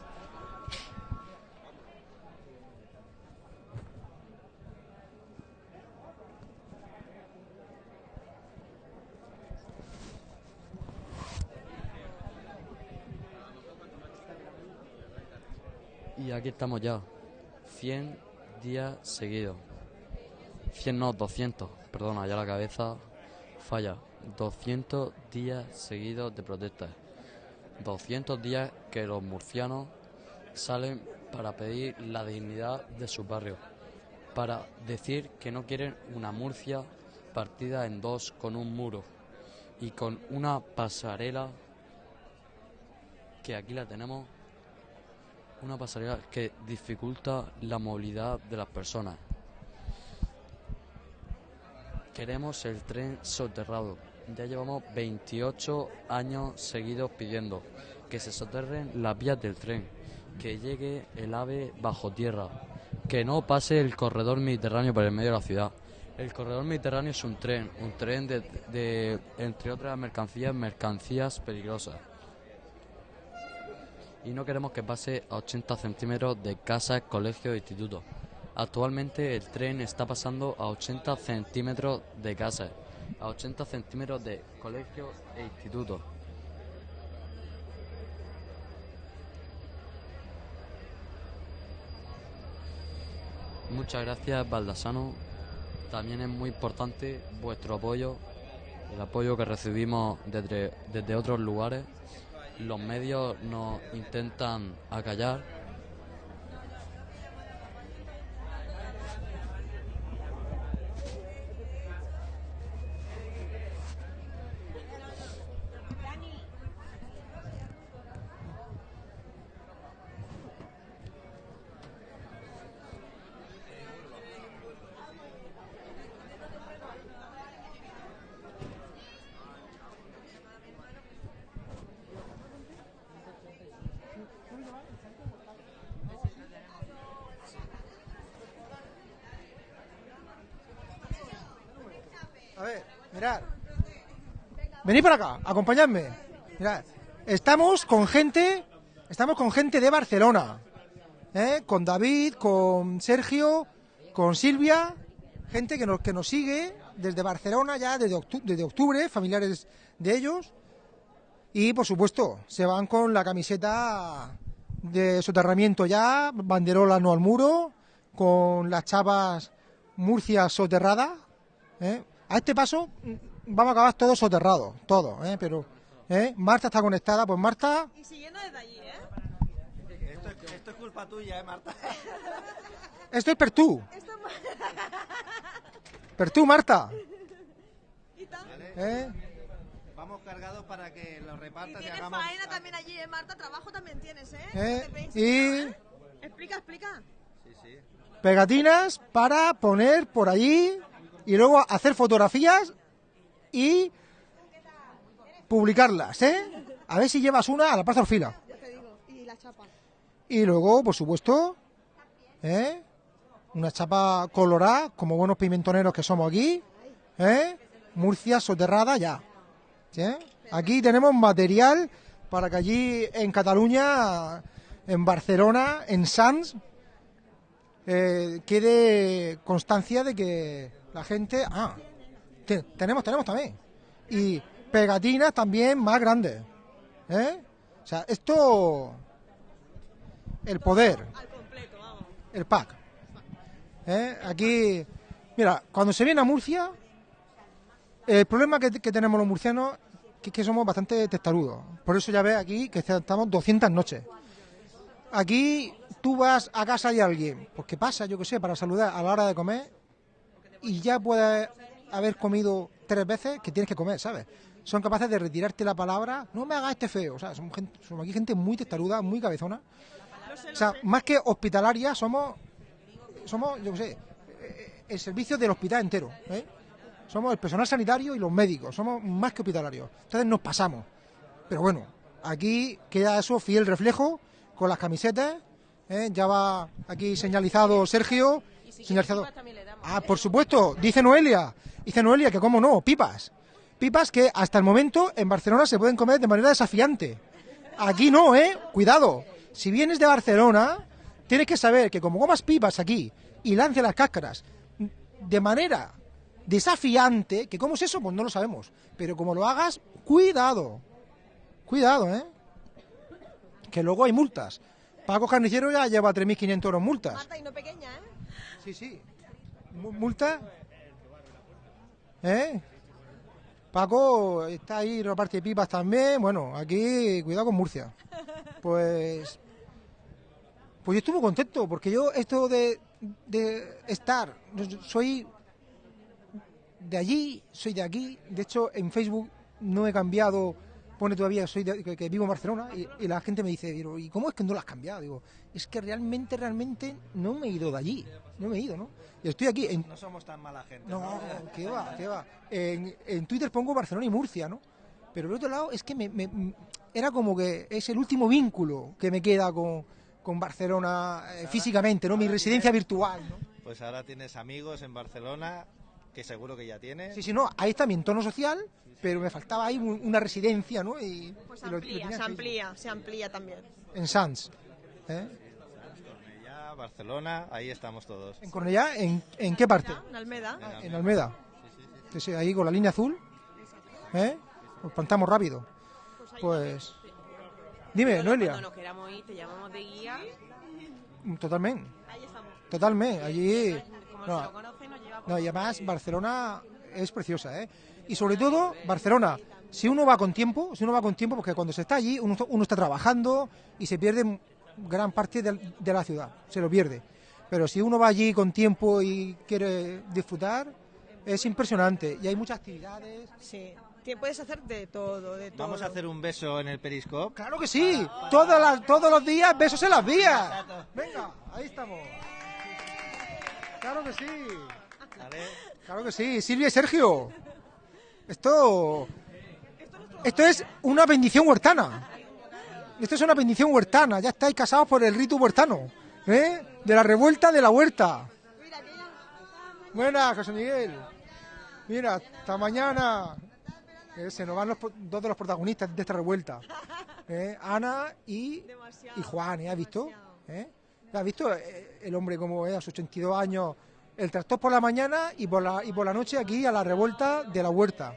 Y aquí estamos ya. 100 días seguidos. 100 no, 200. Perdona, ya la cabeza falla. 200 días seguidos de protestas. 200 días que los murcianos salen para pedir la dignidad de su barrio. Para decir que no quieren una Murcia partida en dos con un muro y con una pasarela que aquí la tenemos una pasarela que dificulta la movilidad de las personas. Queremos el tren soterrado. Ya llevamos 28 años seguidos pidiendo que se soterren las vías del tren, que llegue el AVE bajo tierra, que no pase el corredor mediterráneo por el medio de la ciudad. El corredor mediterráneo es un tren, un tren de, de entre otras mercancías, mercancías peligrosas y no queremos que pase a 80 centímetros de casas, colegios e institutos. Actualmente el tren está pasando a 80 centímetros de casas, a 80 centímetros de colegios e institutos. Muchas gracias, Baldasano. También es muy importante vuestro apoyo, el apoyo que recibimos desde, desde otros lugares los medios nos intentan acallar. A ver, mirad. Venid para acá, acompañadme. Mirad, estamos con gente, estamos con gente de Barcelona, ¿eh? con David, con Sergio, con Silvia, gente que nos, que nos sigue desde Barcelona ya desde octu- desde octubre, familiares de ellos. Y por supuesto, se van con la camiseta de soterramiento ya, banderola no al muro, con las chapas Murcia soterrada. ¿eh? A este paso mm, vamos a acabar todos soterrados, todos, ¿eh? pero ¿eh? Marta está conectada, pues Marta, Y siguiendo desde allí, ¿eh? Esto, es- esto es culpa tuya, ¿eh, Marta? esto es per tú, Esto per tú, Marta. y tal. ¿eh? Vamos cargados para que lo Y repartas y, tienes hagamos... faena también allí, ¿eh, Marta? Trabajo también tienes, ¿eh? ¿Eh? Y ¿eh? Explica, explica. Sí, sí. pegatinas para poner por allí y luego hacer fotografías y publicarlas, ¿eh? A ver si llevas una a la Plaza digo. Y la chapa. Y luego, por supuesto, ¿eh? una chapa colorada, como buenos pimentoneros que somos aquí, ¿eh? Murcia soterrada ya. ¿sí? Aquí tenemos material para que allí en Cataluña, en Barcelona, en Sants, eh, quede constancia de que la gente... Ah, te- tenemos, tenemos también. Y pegatinas también más grandes. ¿eh? O sea, esto... El poder, el pack. ¿Eh? Aquí, mira, cuando se viene a Murcia, el problema que, que tenemos los murcianos que es que somos bastante testarudos. Por eso ya ves aquí que estamos 200 noches. Aquí tú vas a casa de alguien, pues ¿qué pasa? Yo qué sé, para saludar a la hora de comer y ya puedes haber comido tres veces que tienes que comer, ¿sabes? Son capaces de retirarte la palabra, no me hagas este feo, o sea, somos, gente- somos aquí gente muy testaruda, muy cabezona. O sea, más que hospitalaria, somos, somos, yo qué sé, eh, el servicio del hospital entero. ¿eh? Somos el personal sanitario y los médicos, somos más que hospitalarios. Entonces nos pasamos. Pero bueno, aquí queda eso fiel reflejo con las camisetas. ¿eh? Ya va aquí señalizado Sergio si señalizado. también le Ah, por supuesto, dice Noelia. Dice Noelia que cómo no, pipas. Pipas que hasta el momento en Barcelona se pueden comer de manera desafiante. Aquí no, ¿eh? Cuidado. Si vienes de Barcelona, tienes que saber que como comas pipas aquí y lances las cáscaras de manera desafiante, que cómo es eso, pues no lo sabemos. Pero como lo hagas, cuidado. Cuidado, ¿eh? Que luego hay multas. Paco Carnicero ya lleva 3.500 euros multas. Mata y no pequeña, ¿eh? Sí, sí. Mu- ¿Multa? ¿Eh? Paco está ahí, reparte pipas también. Bueno, aquí, cuidado con Murcia. Pues. Pues yo estuve contento, porque yo, esto de, de estar, soy de allí, soy de aquí. De hecho, en Facebook no he cambiado, pone todavía soy de- que, que vivo en Barcelona, y, y la gente me dice, "Pero, ¿y cómo es que no lo has cambiado? Digo, es que realmente, realmente no me he ido de allí, no me he ido, ¿no? Y estoy aquí, en, No somos tan mala gente. no, qué va, qué va. En, en Twitter pongo Barcelona y Murcia, ¿no? Pero por otro lado es que me, me- era como que es el último vínculo que me queda con, con Barcelona eh, físicamente, ¿no? Mi residencia virtual, ¿no? Pues ahora tienes amigos en Barcelona, que seguro que ya tienes. Sí, sí, no, ahí está mi entorno social, pero me faltaba ahí un- una residencia, ¿no? Y, Pues y lo- lo amplía, tenía se en amplía, se amplía también. En Sants. ¿eh? Ya, Barcelona, ahí estamos todos. ¿En Cornellá? ¿En, en qué parte? En Almeda. En Almeda. Sí, sí, ahí con la línea azul. ¿Eh? Nos plantamos rápido. Pues. Dime, Noelia. Cuando nos queramos ir, te llamamos de guía. Totalmente. Ahí estamos. Totalmente. Allí. Como No, se lo conoce, nos lleva por no, y además Barcelona es preciosa, ¿eh? Y sobre todo, Barcelona, si uno va con tiempo, si uno va con tiempo, porque cuando se está allí, uno, uno está trabajando y se pierde gran parte de, de la ciudad, se lo pierde. Pero si uno va allí con tiempo y quiere disfrutar, es impresionante. Y hay muchas actividades. Sí. Te puedes hacer de todo, de todo. Vamos a hacer un beso en el periscope. Claro que sí. Todas las, todos los días, besos en las vías. Venga, ahí estamos. Claro que sí. Claro que sí. Silvia y Sergio. Esto. Esto es una bendición huertana. Esto es una bendición huertana. Ya estáis casados por el rito huertano. ¿eh? De la revuelta de la huerta. Buenas, José Miguel. Mira, hasta mañana. Eh, se nos van los, dos de los protagonistas de esta revuelta. Eh, Ana y, y Juan, ¿eh? ¿Has visto? ¿Eh? ¿Has visto eh, el hombre como es a sus 82 años? El tractor por la mañana y por la, y por la noche aquí a la revuelta de la huerta.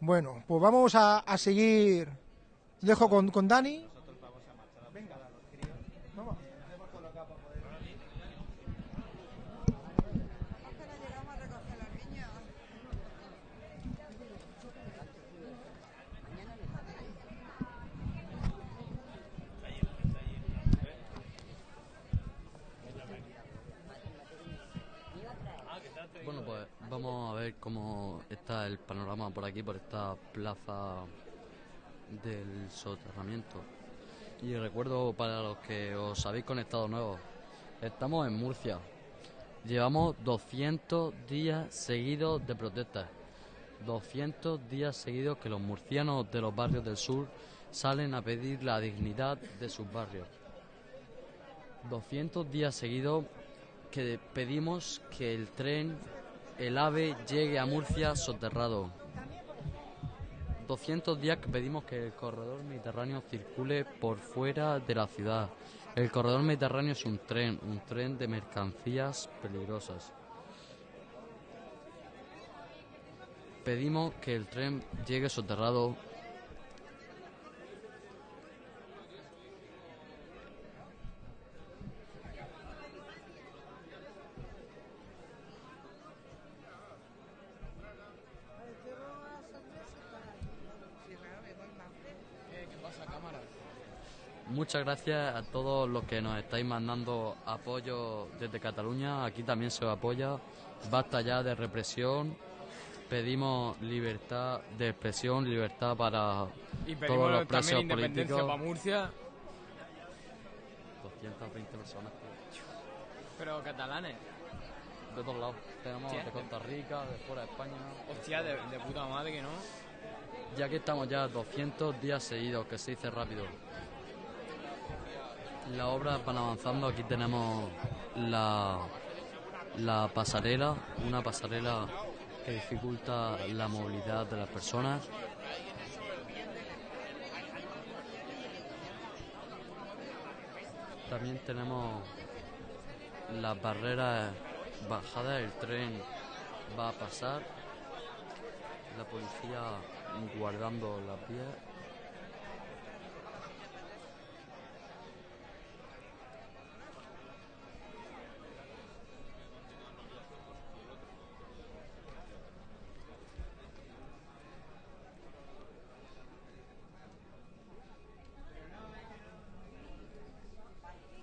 Bueno, pues vamos a, a seguir. Dejo con, con Dani. Bueno, pues vamos a ver cómo está el panorama por aquí, por esta plaza del soterramiento. Y recuerdo para los que os habéis conectado nuevos, estamos en Murcia. Llevamos 200 días seguidos de protestas. 200 días seguidos que los murcianos de los barrios del sur salen a pedir la dignidad de sus barrios. 200 días seguidos que pedimos que el tren, el AVE, llegue a Murcia soterrado. 200 días que pedimos que el corredor mediterráneo circule por fuera de la ciudad. El corredor mediterráneo es un tren, un tren de mercancías peligrosas. Pedimos que el tren llegue soterrado Muchas gracias a todos los que nos estáis mandando apoyo desde Cataluña. Aquí también se os apoya. Basta ya de represión. Pedimos libertad de expresión, libertad para Y todos los presos también independencia políticos. para Murcia, 220 personas pero catalanes. de todos lados. Tenemos Hostia. de Costa Rica, de fuera de España. Hostia, de, de puta madre que no. Ya que estamos ya 200 días seguidos, que se dice rápido. Las obras van avanzando. Aquí tenemos la, la pasarela, una pasarela que dificulta la movilidad de las personas. También tenemos las barreras bajadas, el tren va a pasar, la policía guardando las vías.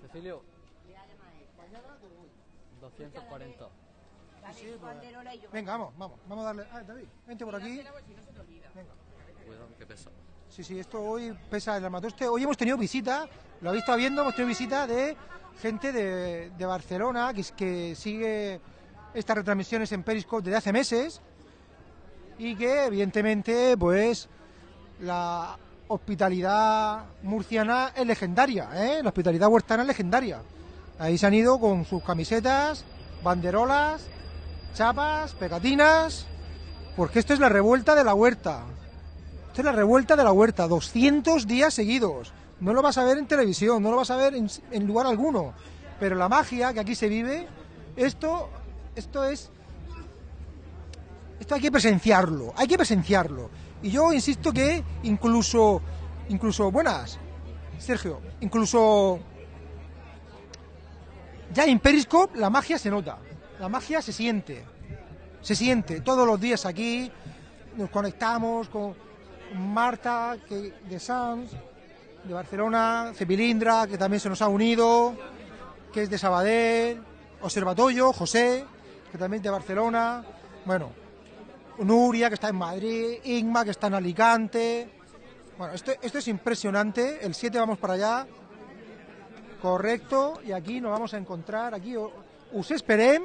Cecilio. 240. Venga, vamos, vamos, vamos a darle. Ah, David, vente por aquí. Venga. Cuidado, que pesa. Sí, sí, esto hoy pesa el armatoste. Hoy hemos tenido visita, lo habéis estado viendo, hemos tenido visita de gente de, de Barcelona que, sigue estas retransmisiones en Periscope desde hace meses y que evidentemente pues la hospitalidad murciana es legendaria, ¿eh? la hospitalidad huertana es legendaria. Ahí se han ido con sus camisetas, banderolas, chapas, pegatinas, porque esto es la revuelta de la huerta. Esto es la revuelta de la huerta, 200 días seguidos. No lo vas a ver en televisión, no lo vas a ver en, lugar alguno. Pero la magia que aquí se vive, esto, esto es, esto hay que presenciarlo, hay que presenciarlo. Y yo insisto que incluso, incluso, buenas, Sergio, incluso ya en Periscope la magia se nota, la magia se siente, se siente. Todos los días aquí, nos conectamos con Marta que, de Sans, de Barcelona, Cepilindra, que también se nos ha unido, que es de Sabadell, Observatorio, José, que también es de Barcelona, bueno, Nuria, que está en Madrid, Igma, que está en Alicante. Bueno, esto, esto es impresionante, el 7 vamos para allá, correcto, y aquí nos vamos a encontrar, aquí o- us esperem,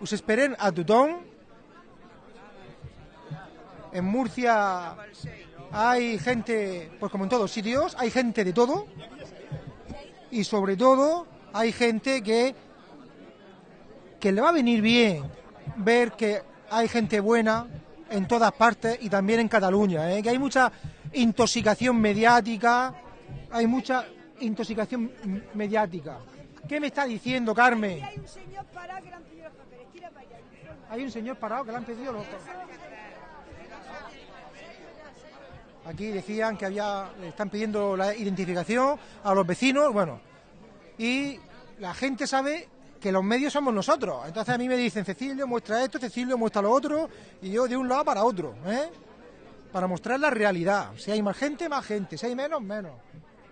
us esperem a tothom. En Murcia hay gente, pues como en todos sitios, hay gente de todo, y sobre todo hay gente que, que le va a venir bien ver que hay gente buena en todas partes y también en Cataluña, ¿eh? que hay mucha intoxicación mediática, hay mucha intoxicación mediática. ¿Qué me está diciendo, Carmen? Hay un señor parado que le han pedido los... Aquí decían que había, le están pidiendo la identificación a los vecinos, bueno, y la gente sabe que los medios somos nosotros. Entonces a mí me dicen, Cecilio, muestra esto, Cecilio, muestra lo otro, y yo de un lado para otro, ¿eh? Para mostrar la realidad. Si hay más gente, más gente. Si hay menos, menos.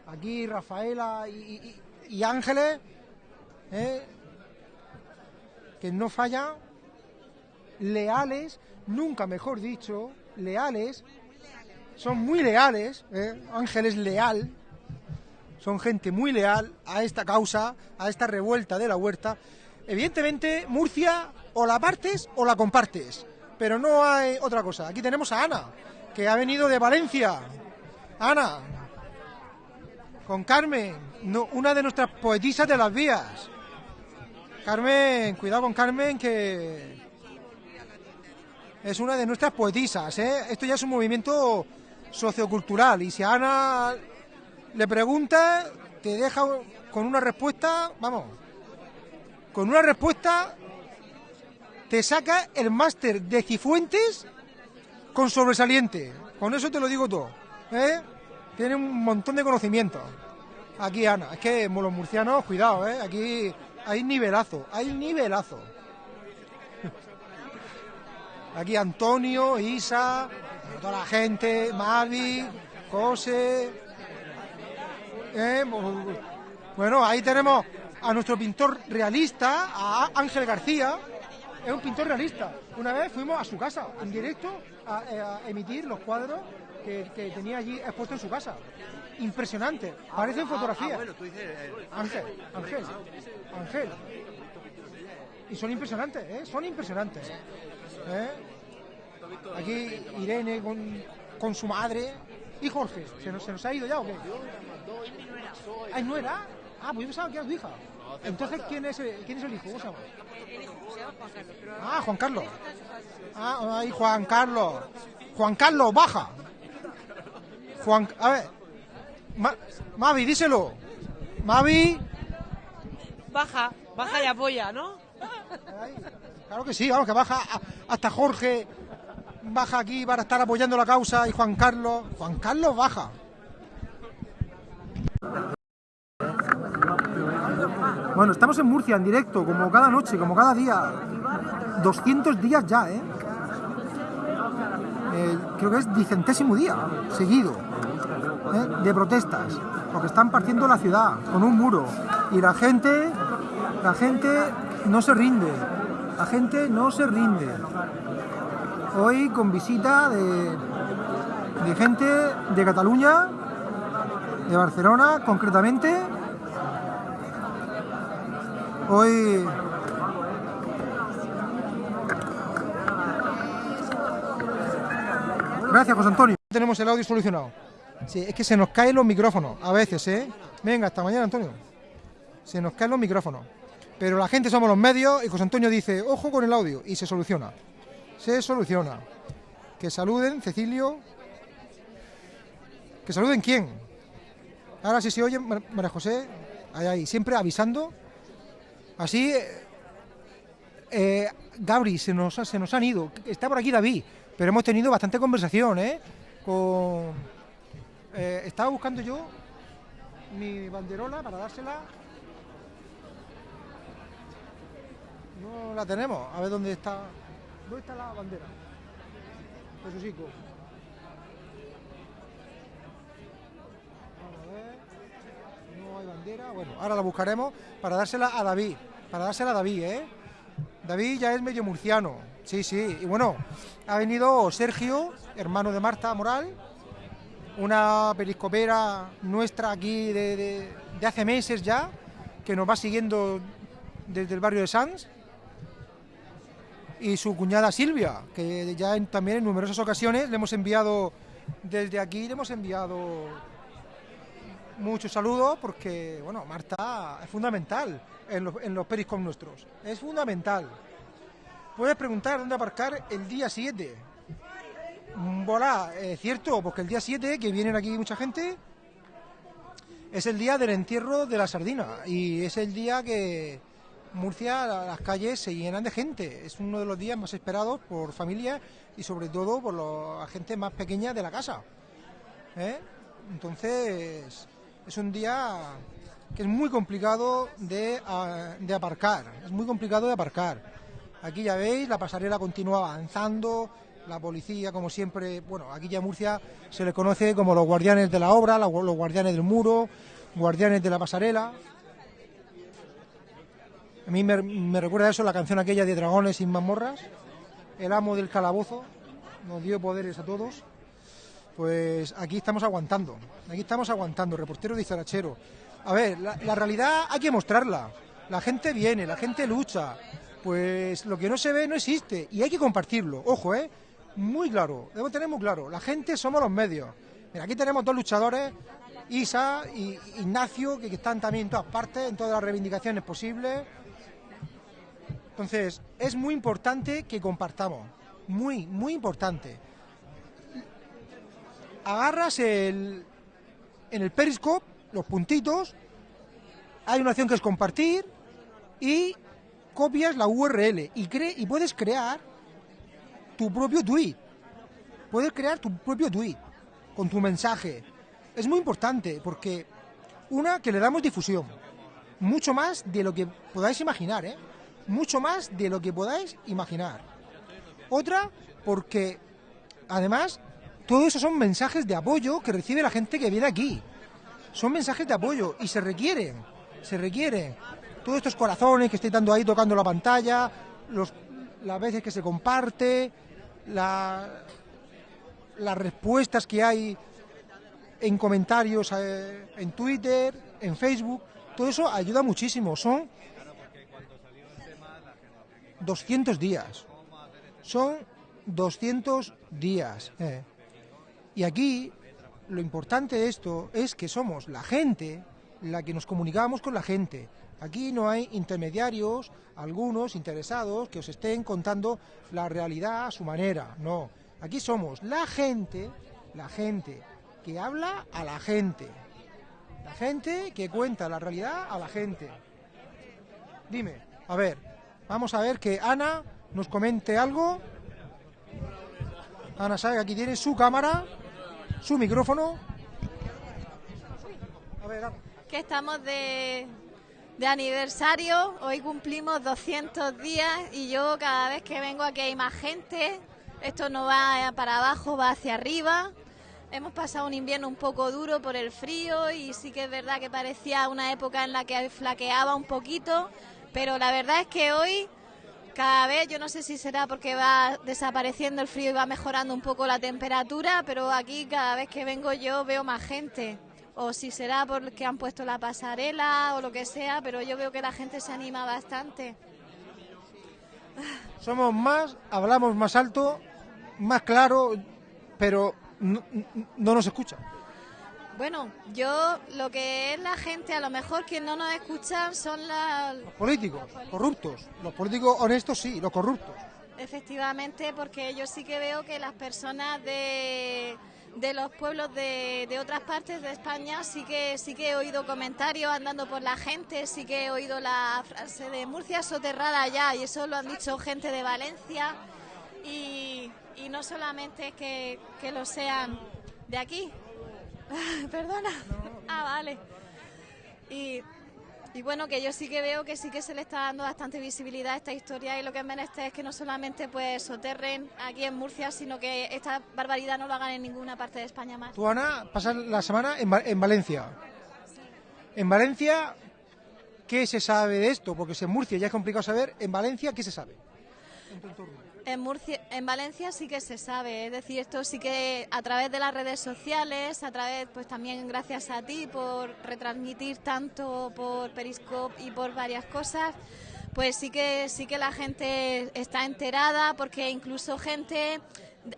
Aquí Rafaela y, y- y Ángeles, ¿eh? Que no fallan, leales, nunca mejor dicho, leales, son muy leales, ¿eh? Ángel es leal, son gente muy leal a esta causa, a esta revuelta de la huerta. Evidentemente, Murcia o la partes o la compartes, pero no hay otra cosa. Aquí tenemos a Ana, que ha venido de Valencia. Ana, con Carmen, no- una de nuestras poetisas de las vías. Carmen, cuidado con Carmen, que es una de nuestras poetisas. ¿eh? Esto ya es un movimiento sociocultural y si a Ana le pregunta, te deja con una respuesta, vamos, con una respuesta te saca el máster de Cifuentes con sobresaliente. Con eso te lo digo todo. ¿eh? Tiene un montón de conocimientos. Aquí Ana, es que los murcianos, cuidado, ¿eh? aquí hay nivelazo, hay nivelazo. Aquí Antonio, Isa, toda la gente, Mavi, José. ¿eh? Bueno, ahí tenemos a nuestro pintor realista, a Ángel García. Es un pintor realista. Una vez fuimos a su casa, en directo, a, eh, emitir los cuadros que, que tenía allí expuestos en su casa. Impresionante. Parecen fotografías. Ángel, Ángel, Ángel. Y son impresionantes, ¿eh? Son impresionantes. ¿eh? Aquí Irene con, con su madre. ¿Y Jorge? ¿Se nos, ¿Se nos ha ido ya o qué? ¿Ay, no era? Ah, pues yo pensaba que era tu hija. Entonces, ¿quién es, el- ¿quién es el hijo? ¿Cómo se llama? Ah, Juan Carlos. Ah, ahí Juan Carlos. Juan Carlos, baja. Juan, a ver. Ma- Mavi, díselo. Mavi. Baja, baja y apoya, ¿no? Claro que sí, vamos, que baja hasta Jorge. Baja aquí para estar apoyando la causa y Juan Carlos. Juan Carlos baja. Bueno, estamos en Murcia en directo, como cada noche, como cada día. 200 días ya, ¿eh? Eh, creo que es vicentésimo día seguido ¿eh? de protestas, porque están partiendo la ciudad con un muro y la gente, la gente no se rinde, la gente no se rinde. Hoy con visita de, de gente de Cataluña, de Barcelona concretamente. Hoy Gracias, José Antonio. Tenemos el audio solucionado. Sí, es que se nos caen los micrófonos a veces, ¿eh? Venga, hasta mañana, Antonio. Se nos caen los micrófonos. Pero la gente somos los medios y José Antonio dice, ojo con el audio, y se soluciona. Se soluciona. Que saluden, Cecilio. ¿Que saluden quién? Ahora sí se oye, Mar- María José, ahí, ahí, siempre avisando. Así, eh, eh, Gabri, se nos, se nos han ido. Está por aquí David, pero hemos tenido bastante conversación, ¿eh? Con... eh, estaba buscando yo mi banderola para dársela. No la tenemos. A ver dónde está. ¿Dónde está la bandera? Jesucico. Vamos a ver. No hay bandera. Bueno, ahora la buscaremos para dársela a David. Para dársela a David, ¿eh? David ya es medio murciano. Sí, sí. Y bueno, ha venido Sergio, hermano de Marta Moral, una periscopera nuestra aquí de, de- hace meses ya, que nos va siguiendo desde el barrio de Sanz. Y su cuñada Silvia, que ya en- también en numerosas ocasiones le hemos enviado, desde aquí le hemos enviado muchos saludos porque, bueno, Marta es fundamental en los, en los nuestros. Es fundamental. Puedes preguntar dónde aparcar el día 7. Mm, Voilà, es cierto, porque el día 7, que vienen aquí mucha gente, es el día del entierro de la sardina y es el día que Murcia, la- las calles se llenan de gente. Es uno de los días más esperados por familias y sobre todo por la gente más pequeña de la casa. ¿eh? Entonces, es un día que es muy complicado de, de aparcar. Es muy complicado de aparcar. Aquí ya veis, la pasarela continúa avanzando, la policía, como siempre, bueno, aquí ya Murcia se le conoce como los guardianes de la obra, los guardianes del muro, guardianes de la pasarela. A mí me, recuerda eso la canción aquella de Dragones sin mazmorras, el amo del calabozo, nos dio poderes a todos. Pues aquí estamos aguantando, aquí estamos aguantando, reportero de Izarachero. A ver, la realidad hay que mostrarla. La gente viene, la gente lucha. Pues lo que no se ve no existe y hay que compartirlo. Ojo, ¿eh? Muy claro, debo tener muy claro. La gente somos los medios. Mira, aquí tenemos dos luchadores, Isa y Ignacio, que, que están también en todas partes, en todas las reivindicaciones posibles. Entonces, es muy importante que compartamos. Muy, muy importante. Agarras el, en el Periscope los puntitos, hay una opción que es compartir y copias la URL y, cre- y puedes crear tu propio tweet. Puedes crear tu propio tweet con tu mensaje. Es muy importante porque, una, que le damos difusión. Mucho más de lo que podáis imaginar, ¿eh? Mucho más de lo que podáis imaginar. Otra, porque además todo eso son mensajes de apoyo que recibe la gente que viene aquí. Son mensajes de apoyo y se requieren, se requieren. Todos estos corazones que estoy dando ahí tocando la pantalla, los, las veces que se comparte, la- las respuestas que hay en comentarios eh, en Twitter, en Facebook, todo eso ayuda muchísimo. Son 200 días. Son 200 días. eh. Y aquí lo importante de esto es que somos la gente la que nos comunicamos con la gente. Aquí no hay intermediarios, algunos interesados que os estén contando la realidad a su manera. No, aquí somos la gente, la gente que habla a la gente. La gente que cuenta la realidad a la gente. Dime, a ver, vamos a ver que Ana nos comente algo. Ana sabe que aquí tiene su cámara, su micrófono. A ver, Ana. que estamos de, de aniversario, hoy cumplimos 200 días y yo cada vez que vengo aquí hay más gente, esto no va para abajo, va hacia arriba. Hemos pasado un invierno un poco duro por el frío y sí que es verdad que parecía una época en la que flaqueaba un poquito, pero la verdad es que hoy cada vez, yo no sé si será porque va desapareciendo el frío y va mejorando un poco la temperatura, pero aquí cada vez que vengo yo veo más gente o si será porque han puesto la pasarela o lo que sea, pero yo veo que la gente se anima bastante. Somos más, hablamos más alto, más claro, pero no, no nos escucha. Bueno, yo lo que es la gente, a lo mejor quien no nos escuchan son las... Políticos, corruptos. Los políticos honestos sí, los corruptos. Efectivamente, porque yo sí que veo que las personas de, de los pueblos de, de otras partes de España sí que sí que he oído comentarios andando por la gente, sí que he oído la frase de Murcia soterrada ya y eso lo han dicho gente de Valencia y, y no solamente que, que lo sean de aquí. Perdona. Ah, vale. Y, y bueno, que yo sí que veo que sí que se le está dando bastante visibilidad a esta historia y lo que es es que no solamente pues soterren aquí en Murcia, sino que esta barbaridad no lo hagan en ninguna parte de España más. Tú, Ana, la semana en, en Valencia. En Valencia, ¿qué se sabe de esto? Porque si en Murcia ya es complicado saber, en Valencia, ¿qué se sabe? En Murcia, en Valencia sí que se sabe, es decir, esto sí que a través de las redes sociales, a través, pues también gracias a ti por retransmitir tanto por Periscope y por varias cosas, pues sí que sí que la gente está enterada, porque incluso gente,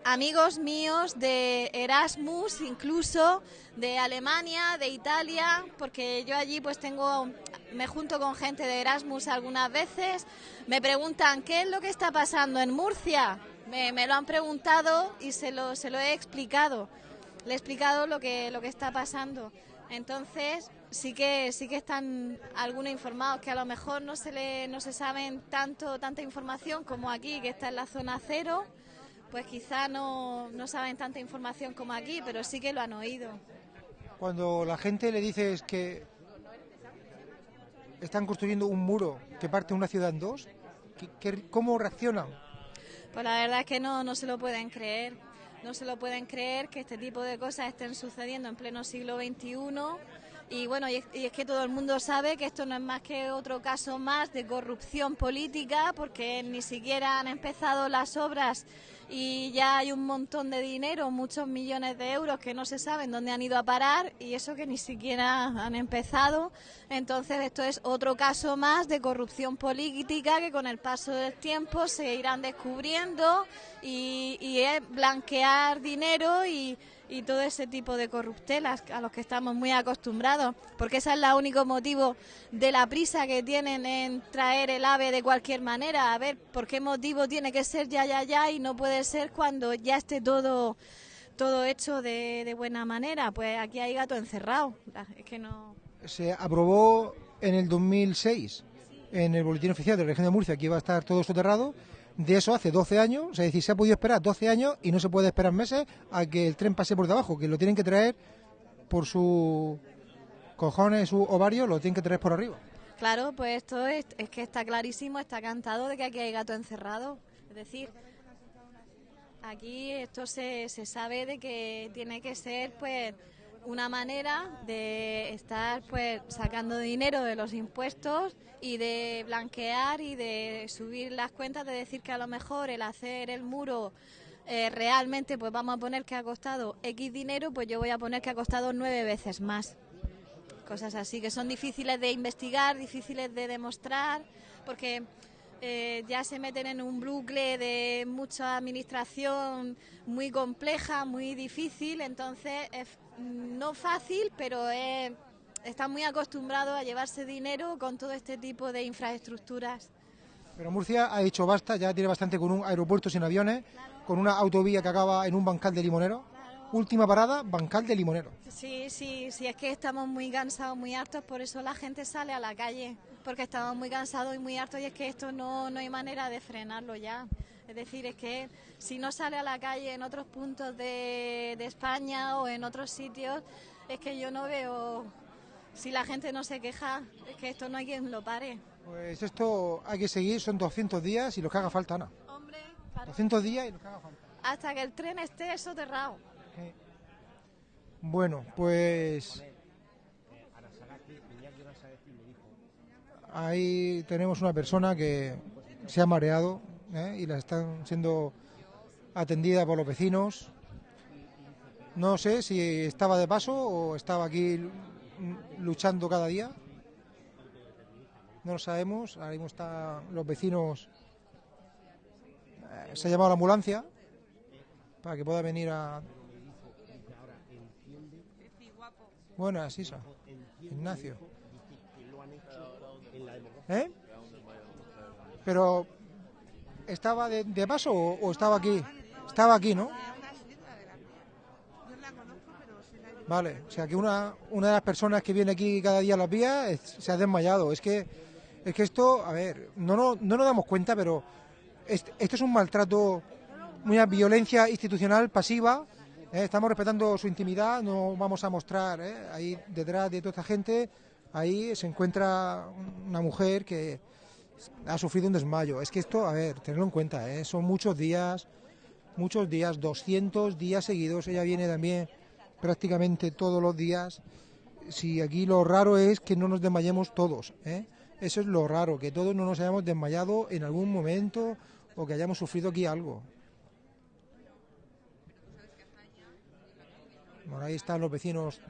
amigos míos de Erasmus, incluso de Alemania, de Italia, porque yo allí pues tengo, me junto con gente de Erasmus algunas veces, me preguntan qué es lo que está pasando en Murcia. Me, me lo han preguntado y se lo, se lo he explicado. Le he explicado lo que, lo que está pasando. Entonces, sí que sí que están algunos informados que a lo mejor no se le, no se saben tanto tanta información como aquí, que está en la zona cero, pues quizá no, no saben tanta información como aquí, pero sí que lo han oído. Cuando la gente le dices que están construyendo un muro que parte una ciudad en dos, ¿qué- qué- ¿cómo reaccionan? Pues la verdad es que no, no se lo pueden creer. No se lo pueden creer que este tipo de cosas estén sucediendo en pleno siglo XXI. Y bueno, y es, que todo el mundo sabe que esto no es más que otro caso más de corrupción política, porque ni siquiera han empezado las obras y ya hay un montón de dinero, muchos millones de euros que no se saben dónde han ido a parar y eso que ni siquiera han empezado. Entonces esto es otro caso más de corrupción política que con el paso del tiempo se irán descubriendo y, y es blanquear dinero y, y todo ese tipo de corruptelas a los que estamos muy acostumbrados, porque ese es el único motivo de la prisa que tienen en traer el ave de cualquier manera. A ver, ¿por qué motivo tiene que ser ya, ya, ya y no puede ser cuando ya esté todo todo hecho de, de buena manera? Pues aquí hay gato encerrado. Es que no. Se aprobó en el 2006 en el Boletín Oficial de la Región de Murcia que iba a estar todo soterrado. De eso hace 12 años, es decir, se ha podido esperar 12 años y no se puede esperar meses a que el tren pase por debajo, que lo tienen que traer por su cojones, su ovario, lo tienen que traer por arriba. Claro, pues esto es, es que está clarísimo, está cantado de que aquí hay gato encerrado. Es decir, aquí esto se, se sabe de que tiene que ser pues una manera de estar pues sacando dinero de los impuestos y de blanquear y de subir las cuentas, de decir que a lo mejor el hacer el muro eh, realmente pues vamos a poner que ha costado X dinero, pues yo voy a poner que ha costado nueve veces más. Cosas así que son difíciles de investigar, difíciles de demostrar, porque eh, ya se meten en un bucle de mucha administración muy compleja, muy difícil, entonces es no fácil, pero es, están muy acostumbrados a llevarse dinero con todo este tipo de infraestructuras. Pero Murcia ha dicho basta, ya tiene bastante con un aeropuerto sin aviones, con una autovía que acaba en un bancal de limonero. Última parada, bancal de limonero. Sí, sí, sí, es que estamos muy cansados, muy hartos, por eso la gente sale a la calle, porque estamos muy cansados y muy hartos y es que esto no, no hay manera de frenarlo ya. Es decir, es que si no sale a la calle en otros puntos de, de España o en otros sitios, es que yo no veo, si la gente no se queja, es que esto no hay quien lo pare. Pues esto hay que seguir, son 200 días y los que haga falta, Ana. Hombre, 200 días y los que haga falta. hasta que el tren esté soterrado. Bueno, pues ahí tenemos una persona que se ha mareado ¿eh? y la están siendo atendida por los vecinos. No sé si estaba de paso o estaba aquí lu- luchando cada día. No lo sabemos. Ahora mismo están los vecinos. eh, se ha llamado la ambulancia para que pueda venir a. Buenas, Isa. Ignacio. ¿Eh? Pero, ¿estaba de, paso o, estaba aquí? Estaba aquí, ¿no? Vale, o sea que una, una de las personas que viene aquí cada día a las vías se ha desmayado. Es que, es que esto, a ver, no, no, no nos damos cuenta, pero est- esto es un maltrato, una violencia institucional pasiva. ¿eh? Estamos respetando su intimidad, no vamos a mostrar ¿eh? ahí detrás de toda esta gente, ahí se encuentra una mujer que ha sufrido un desmayo. Es que esto, a ver, tenerlo en cuenta, ¿eh? son muchos días, muchos días, 200 días seguidos. Ella viene también prácticamente todos los días. Si aquí lo raro es que no nos desmayemos todos, ¿eh? Eso es lo raro, que todos no nos hayamos desmayado en algún momento o que hayamos sufrido aquí algo. Bueno, ahí están los vecinos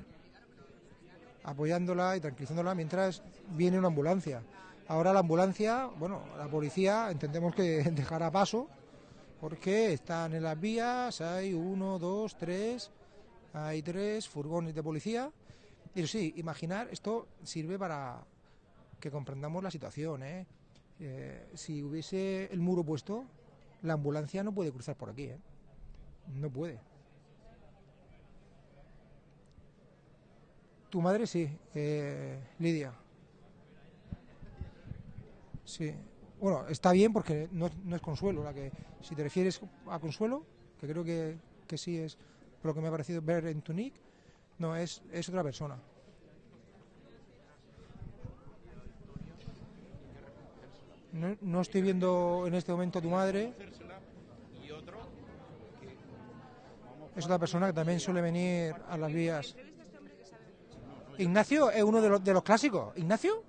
apoyándola y tranquilizándola mientras viene una ambulancia. Ahora la ambulancia, bueno, la policía entendemos que dejará paso porque están en las vías, hay uno, dos, tres, hay tres furgones de policía. Y sí, imaginar, esto sirve para que comprendamos la situación. ¿eh? Eh, si hubiese el muro puesto, la ambulancia no puede cruzar por aquí. ¿eh? No puede. Tu madre sí, eh, Lidia. Sí. Bueno, está bien porque no, es- no es Consuelo la que... Si te refieres a Consuelo, que creo que, que sí es por lo que me ha parecido ver en tu nick, no, es, es otra persona. No, no estoy viendo en este momento a tu madre. Es otra persona que también suele venir a las vías. Ignacio es uno de los, de los clásicos. ¿Ignacio?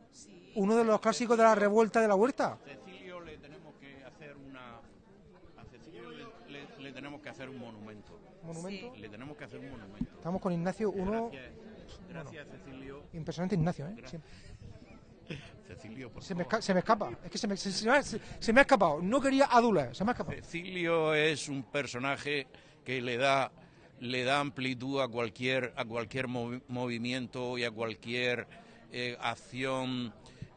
Uno de los clásicos de la revuelta de la huerta. Cecilio le tenemos que hacer una a Cecilio le, le- le tenemos que hacer un monumento. ¿Monumento? Le tenemos que hacer un monumento. Estamos con Ignacio, uno Gracias, gracias Cecilio. impresionante Ignacio, ¿eh? Cecilio, por Se me, favor. esca- se me escapa, es que se me, se- se me ha- me escapado. No quería adular, se me ha escapado. Cecilio es un personaje que le da le da amplitud a cualquier a cualquier movi- movimiento y a cualquier eh, acción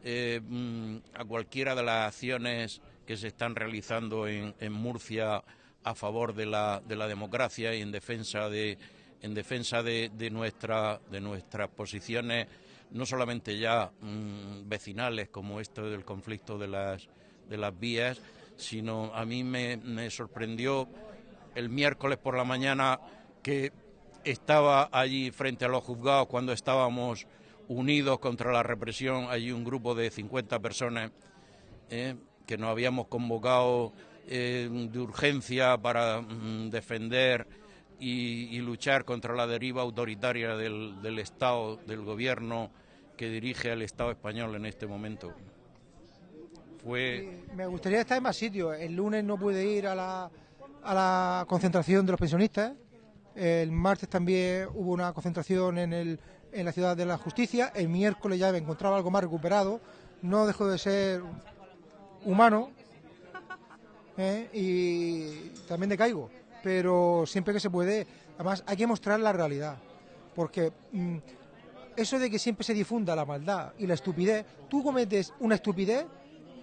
eh, mm, a cualquiera de las acciones que se están realizando en, Murcia a favor de la, de la democracia y en defensa de en defensa de, nuestra de nuestras posiciones no solamente ya mm, vecinales como esto del conflicto de las de las vías sino a mí me sorprendió el miércoles por la mañana que estaba allí frente a los juzgados cuando estábamos unidos contra la represión, allí un grupo de 50 personas eh, que nos habíamos convocado eh, de urgencia para mm, defender y, luchar contra la deriva autoritaria del, Estado, del gobierno que dirige al Estado español en este momento. Fue Me gustaría estar en más sitios. El lunes no pude ir a la, a la concentración de los pensionistas. El martes también hubo una concentración en, el, en la ciudad de la justicia. El miércoles ya me encontraba algo más recuperado. No dejo de ser humano ¿eh? y también decaigo. Pero siempre que se puede, además hay que mostrar la realidad. Porque mm, eso de que siempre se difunda la maldad y la estupidez, tú cometes una estupidez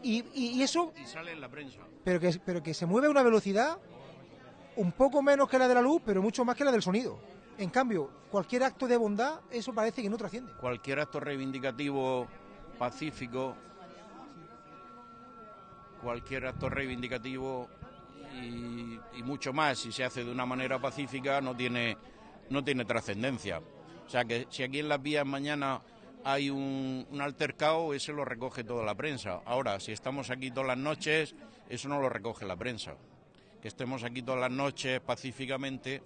y, y- y eso, Y sale en la prensa. pero que, pero que se mueve a una velocidad un poco menos que la de la luz, pero mucho más que la del sonido. En cambio, cualquier acto de bondad, eso parece que no trasciende. Cualquier acto reivindicativo pacífico, cualquier acto reivindicativo y, mucho más, si se hace de una manera pacífica, no tiene, no tiene trascendencia. O sea que si aquí en las vías mañana hay un, un altercado, ese lo recoge toda la prensa. Ahora, si estamos aquí todas las noches, eso no lo recoge la prensa. Que estemos aquí todas las noches pacíficamente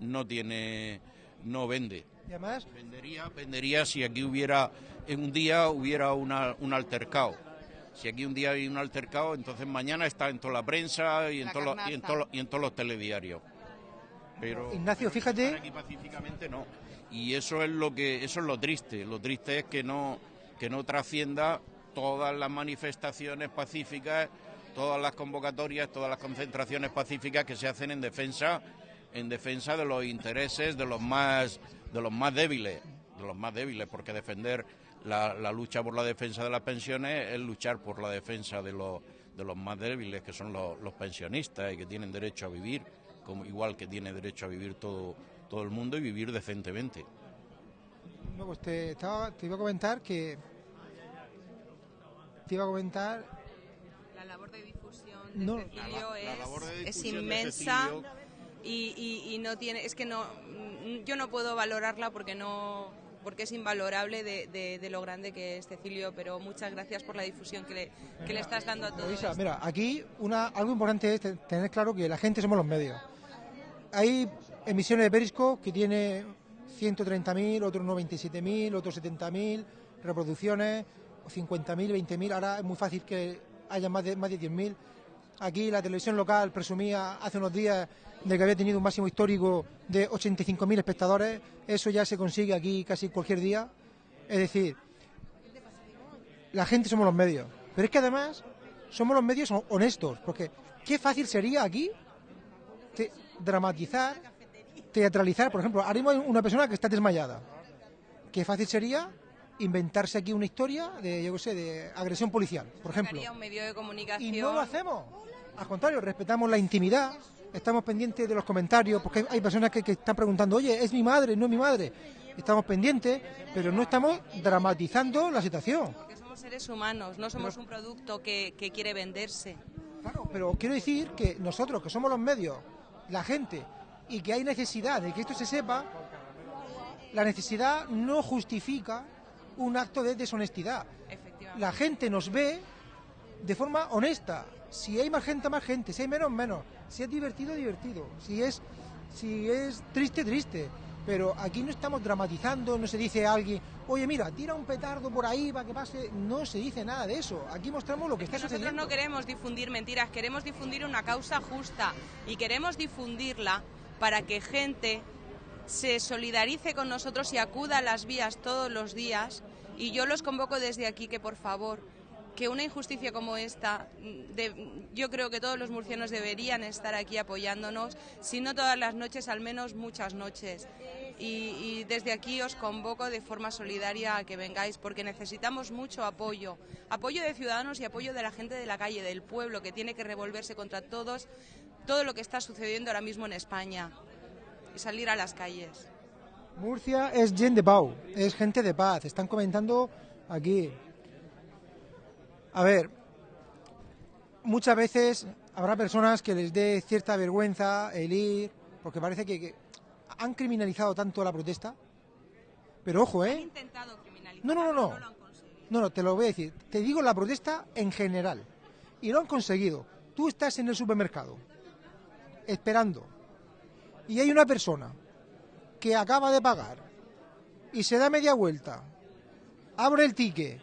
no tiene, no vende. Y además, Vendería, vendería si aquí hubiera, en un día hubiera una- un altercado. Si aquí un día hay un altercado, entonces mañana está en toda la prensa y en, todos los, y en, todos los- y en todos los telediarios. Pero Ignacio, fíjate- estar aquí pacíficamente no. Y eso es lo que, eso es lo triste. Lo triste es que no, que no trascienda todas las manifestaciones pacíficas, todas las convocatorias, todas las concentraciones pacíficas que se hacen en defensa, en defensa de los intereses de los más, de los más débiles, de los más débiles, porque defender la, la lucha por la defensa de las pensiones es luchar por la defensa de los, de los más débiles, que son los, los pensionistas y que tienen derecho a vivir, como igual que tiene derecho a vivir todo, todo el mundo y vivir decentemente. no, pues te, estaba- te iba a comentar que... Te iba a comentar... La labor de difusión No. de Cecilio La- la es, es de inmensa Cecilio- y, y- y no tiene, es que no, mm, yo no puedo valorarla porque no, porque es invalorable de, de- de lo grande que es Cecilio, pero muchas gracias por la difusión que le, que le estás dando a todo Luisa, mira, aquí una, algo importante es te- tener claro que la gente somos los medios. Hay emisiones de Periscope que tiene 130.000, otros 97.000, otros 70.000 reproducciones, 50.000, 20.000. Ahora es muy fácil que haya más de, más de 10.000. Aquí la televisión local presumía hace unos días de que había tenido un máximo histórico de 85.000 espectadores. Eso ya se consigue aquí casi cualquier día. Es decir, la gente somos los medios. Pero es que además somos los medios honestos, porque qué fácil sería aquí te- dramatizar, teatralizar. Por ejemplo, ahora mismo hay una persona que está desmayada. Qué fácil sería inventarse aquí una historia de, yo qué sé, de agresión policial, por ejemplo. Un medio de comunicación. Y no lo hacemos. Al contrario, respetamos la intimidad, estamos pendientes de los comentarios, porque hay- hay personas que, que están preguntando, oye, ¿es mi madre? ¿No es mi madre? Estamos pendientes, pero no estamos dramatizando la situación. Porque somos seres humanos, no somos un producto que, que quiere venderse. Pero quiero decir que nosotros, que somos los medios, la gente, y que hay necesidad de que esto se sepa, la necesidad no justifica un acto de deshonestidad. La gente nos ve de forma honesta. Si hay más gente, más gente. Si hay menos, menos. Si es divertido, divertido. Si es, si es triste, triste. Pero aquí no estamos dramatizando, no se dice a alguien, oye, mira, tira un petardo por ahí para que pase. No se dice nada de eso. Aquí mostramos lo que está Nosotros sucediendo. no queremos difundir mentiras, queremos difundir una causa justa y queremos difundirla para que gente se solidarice con nosotros y acuda a las vías todos los días. Y yo los convoco desde aquí que por favor, que una injusticia como esta, mm, de- yo creo que todos los murcianos deberían estar aquí apoyándonos, si no todas las noches, al menos muchas noches. Y, desde aquí os convoco de forma solidaria a que vengáis, porque necesitamos mucho apoyo, apoyo de ciudadanos y apoyo de la gente de la calle, del pueblo, que tiene que revolverse contra todos, todo lo que está sucediendo ahora mismo en España y salir a las calles. Murcia es gente de es gente de paz. Están comentando aquí. A ver, muchas veces habrá personas que les dé cierta vergüenza el ir, porque parece que, que han criminalizado tanto la protesta. Pero ojo, ¿eh? intentado criminalizar. No, no, no, no. No, no, te lo voy a decir. Te digo la protesta en general. Y lo han conseguido. Tú estás en el supermercado, esperando, y hay una persona que acaba de pagar y se da media vuelta, abre el ticket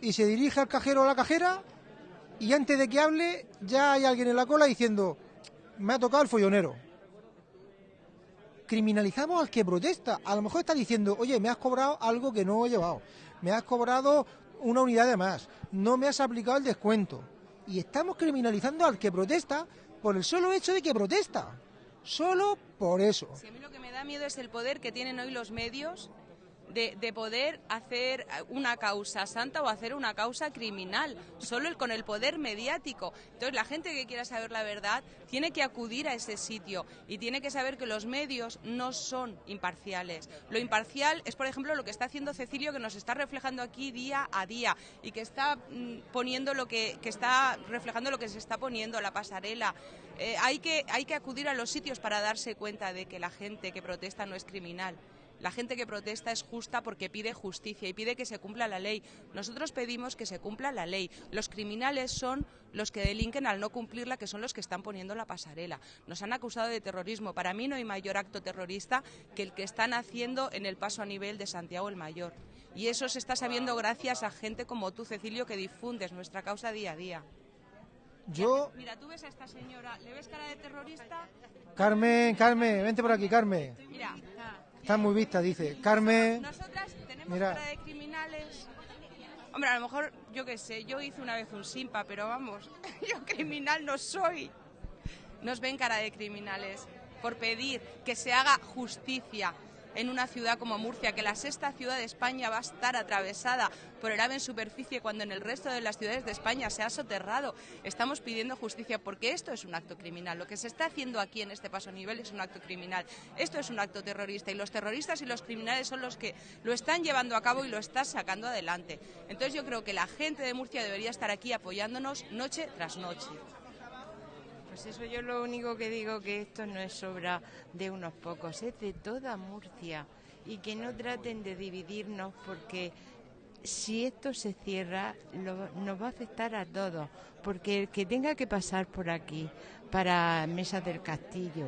y se dirige al cajero o a la cajera y antes de que hable ya hay alguien en la cola diciendo, me ha tocado el follonero. Criminalizamos al que protesta. A lo mejor está diciendo, oye, me has cobrado algo que no he llevado. Me has cobrado una unidad de más. No me has aplicado el descuento. Y estamos criminalizando al que protesta por el solo hecho de que protesta. Solo por eso. Si a mí lo que me da miedo es el poder que tienen hoy los medios de, de poder hacer una causa santa o hacer una causa criminal, solo el, con el poder mediático. Entonces la gente que quiera saber la verdad tiene que acudir a ese sitio y tiene que saber que los medios no son imparciales. Lo imparcial es, por ejemplo, lo que está haciendo Cecilio, que nos está reflejando aquí día a día y que está mm, poniendo lo que, que está reflejando lo que se está poniendo, la pasarela. Eh, hay, que, hay que acudir a los sitios para darse cuenta de que la gente que protesta no es criminal. La gente que protesta es justa porque pide justicia y pide que se cumpla la ley. Nosotros pedimos que se cumpla la ley. Los criminales son los que delinquen al no cumplirla, que son los que están poniendo la pasarela. Nos han acusado de terrorismo. Para mí no hay mayor acto terrorista que el que están haciendo en el paso a nivel de Santiago el Mayor. Y eso se está sabiendo gracias a gente como tú, Cecilio, que difundes nuestra causa día a día. Yo, Mira, tú ves a esta señora, ¿le ves cara de terrorista? Carmen, Carmen, vente por aquí, Carmen. Mira, Está muy vista, dice. Carmen, nosotras tenemos Mira. cara de criminales. Hombre, a lo mejor, yo qué sé, yo hice una vez un simpa, pero vamos, yo criminal no soy. Nos ven cara de criminales por pedir que se haga justicia en una ciudad como Murcia, que la sexta ciudad de España va a estar atravesada por el ave en superficie cuando en el resto de las ciudades de España se ha soterrado. Estamos pidiendo justicia porque esto es un acto criminal. Lo que se está haciendo aquí en este paso a nivel es un acto criminal. Esto es un acto terrorista y los terroristas y los criminales son los que lo están llevando a cabo y lo están sacando adelante. Entonces yo creo que la gente de Murcia debería estar aquí apoyándonos noche tras noche. Pues eso yo lo único que digo que esto no es obra de unos pocos, es de toda Murcia. Y que no traten de dividirnos porque si esto se cierra nos va a afectar a todos, porque el que tenga que pasar por aquí para Mesa del Castillo,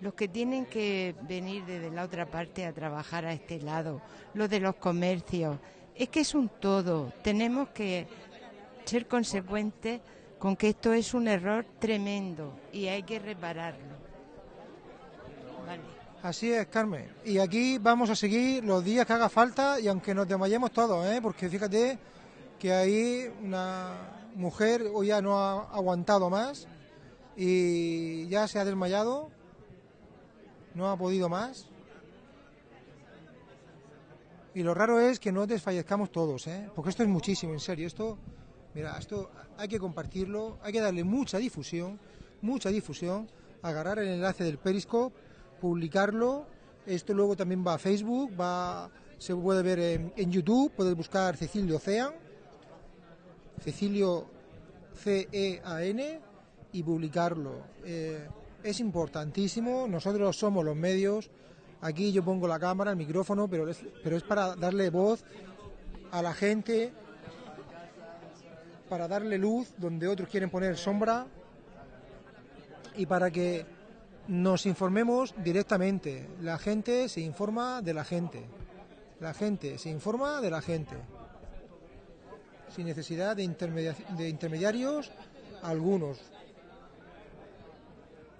los que tienen que venir desde la otra parte a trabajar a este lado, los de los comercios, es que es un todo, tenemos que ser consecuentes con que esto es un error tremendo y hay que repararlo. Así es, Carmen. Y aquí vamos a seguir los días que haga falta y aunque nos desmayemos todos, ¿eh? porque fíjate que ahí una mujer hoy ya no ha aguantado más y ya se ha desmayado, no ha podido más. Y lo raro es que no desfallezcamos todos, ¿eh? porque esto es muchísimo, en serio. Esto, mira, esto hay que compartirlo, hay que darle mucha difusión, mucha difusión, agarrar el enlace del Periscope, publicarlo. Esto luego también va a Facebook, va, se puede ver en, YouTube, puedes buscar Cecilio Cean, Cecilio C-E-A-N y publicarlo. Eh, es importantísimo, nosotros somos los medios, aquí yo pongo la cámara, el micrófono, pero pero es para darle voz a la gente, para darle luz donde otros quieren poner sombra y para que nos informemos directamente. La gente se informa de la gente. La gente se informa de la gente. Sin necesidad de, intermedia- de intermediarios algunos.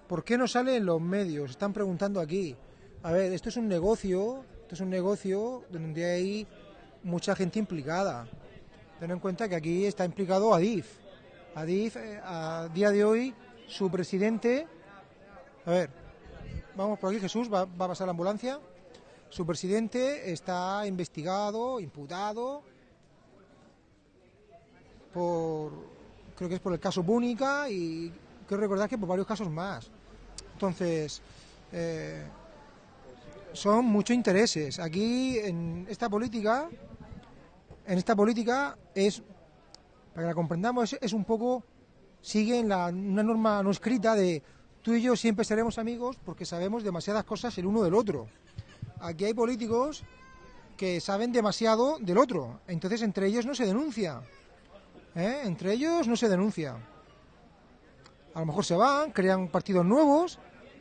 ¿Por qué no sale en los medios? Están preguntando aquí. A ver, esto es un negocio, esto es un negocio donde hay mucha gente implicada. Ten en cuenta que aquí está implicado Adif. Adif, eh, a día de hoy, su presidente. A ver, vamos por aquí, Jesús, va, a pasar la ambulancia. Su presidente está investigado, imputado por, creo que es por el caso Búnica y creo recordar que por varios casos más. Entonces, eh, son muchos intereses. Aquí en esta política, en esta política es, para que la comprendamos, es, es un poco, sigue en la, una norma no escrita de tú y yo siempre seremos amigos porque sabemos demasiadas cosas el uno del otro. Aquí hay políticos que saben demasiado del otro, entonces entre ellos no se denuncia. ¿eh? Entre ellos no se denuncia. A lo mejor se van, crean partidos nuevos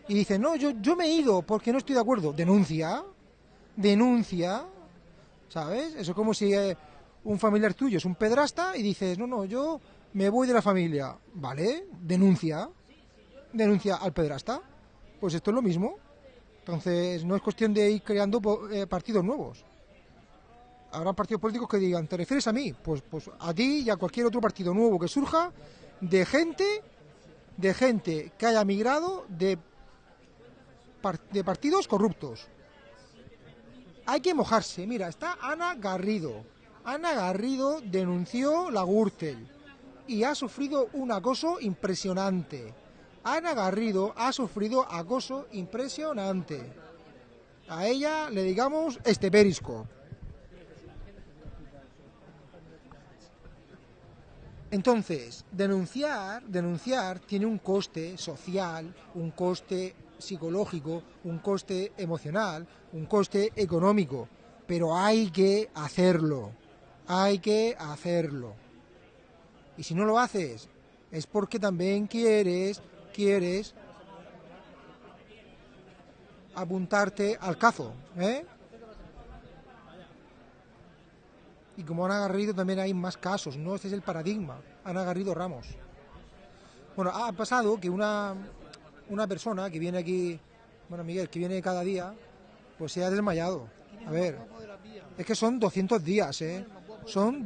y dicen, no, yo, yo me he ido porque no estoy de acuerdo. Denuncia, denuncia, ¿sabes? Eso es como si eh, un familiar tuyo es un pedrasta y dices, no, no, yo me voy de la familia. ¿Vale? Denuncia, denuncia al pedrasta. Pues esto es lo mismo. Entonces no es cuestión de ir creando eh, partidos nuevos. Habrá partidos políticos que digan, ¿te refieres a mí? Pues, pues a ti y a cualquier otro partido nuevo que surja de gente, de gente que haya migrado de, de partidos corruptos. hay que mojarse. Mira, está Ana Garrido. Ana Garrido denunció la Gürtel y ha sufrido un acoso impresionante. Ana Garrido ha sufrido acoso impresionante. A ella le digamos este perisco. Entonces, denunciar, denunciar tiene un coste social, un coste psicológico, un coste emocional, un coste económico, pero hay que hacerlo, hay que hacerlo. Y si no lo haces, es porque también quieres, quieres apuntarte al cazo, ¿eh? Y como Ana Garrido también hay más casos, ¿no? Este es el paradigma, Ana Garrido Ramos. Bueno, ha pasado que una, una persona que viene aquí, bueno, Miguel, que viene cada día, pues se ha desmayado. A ver, es que son 200 días, ¿eh? Son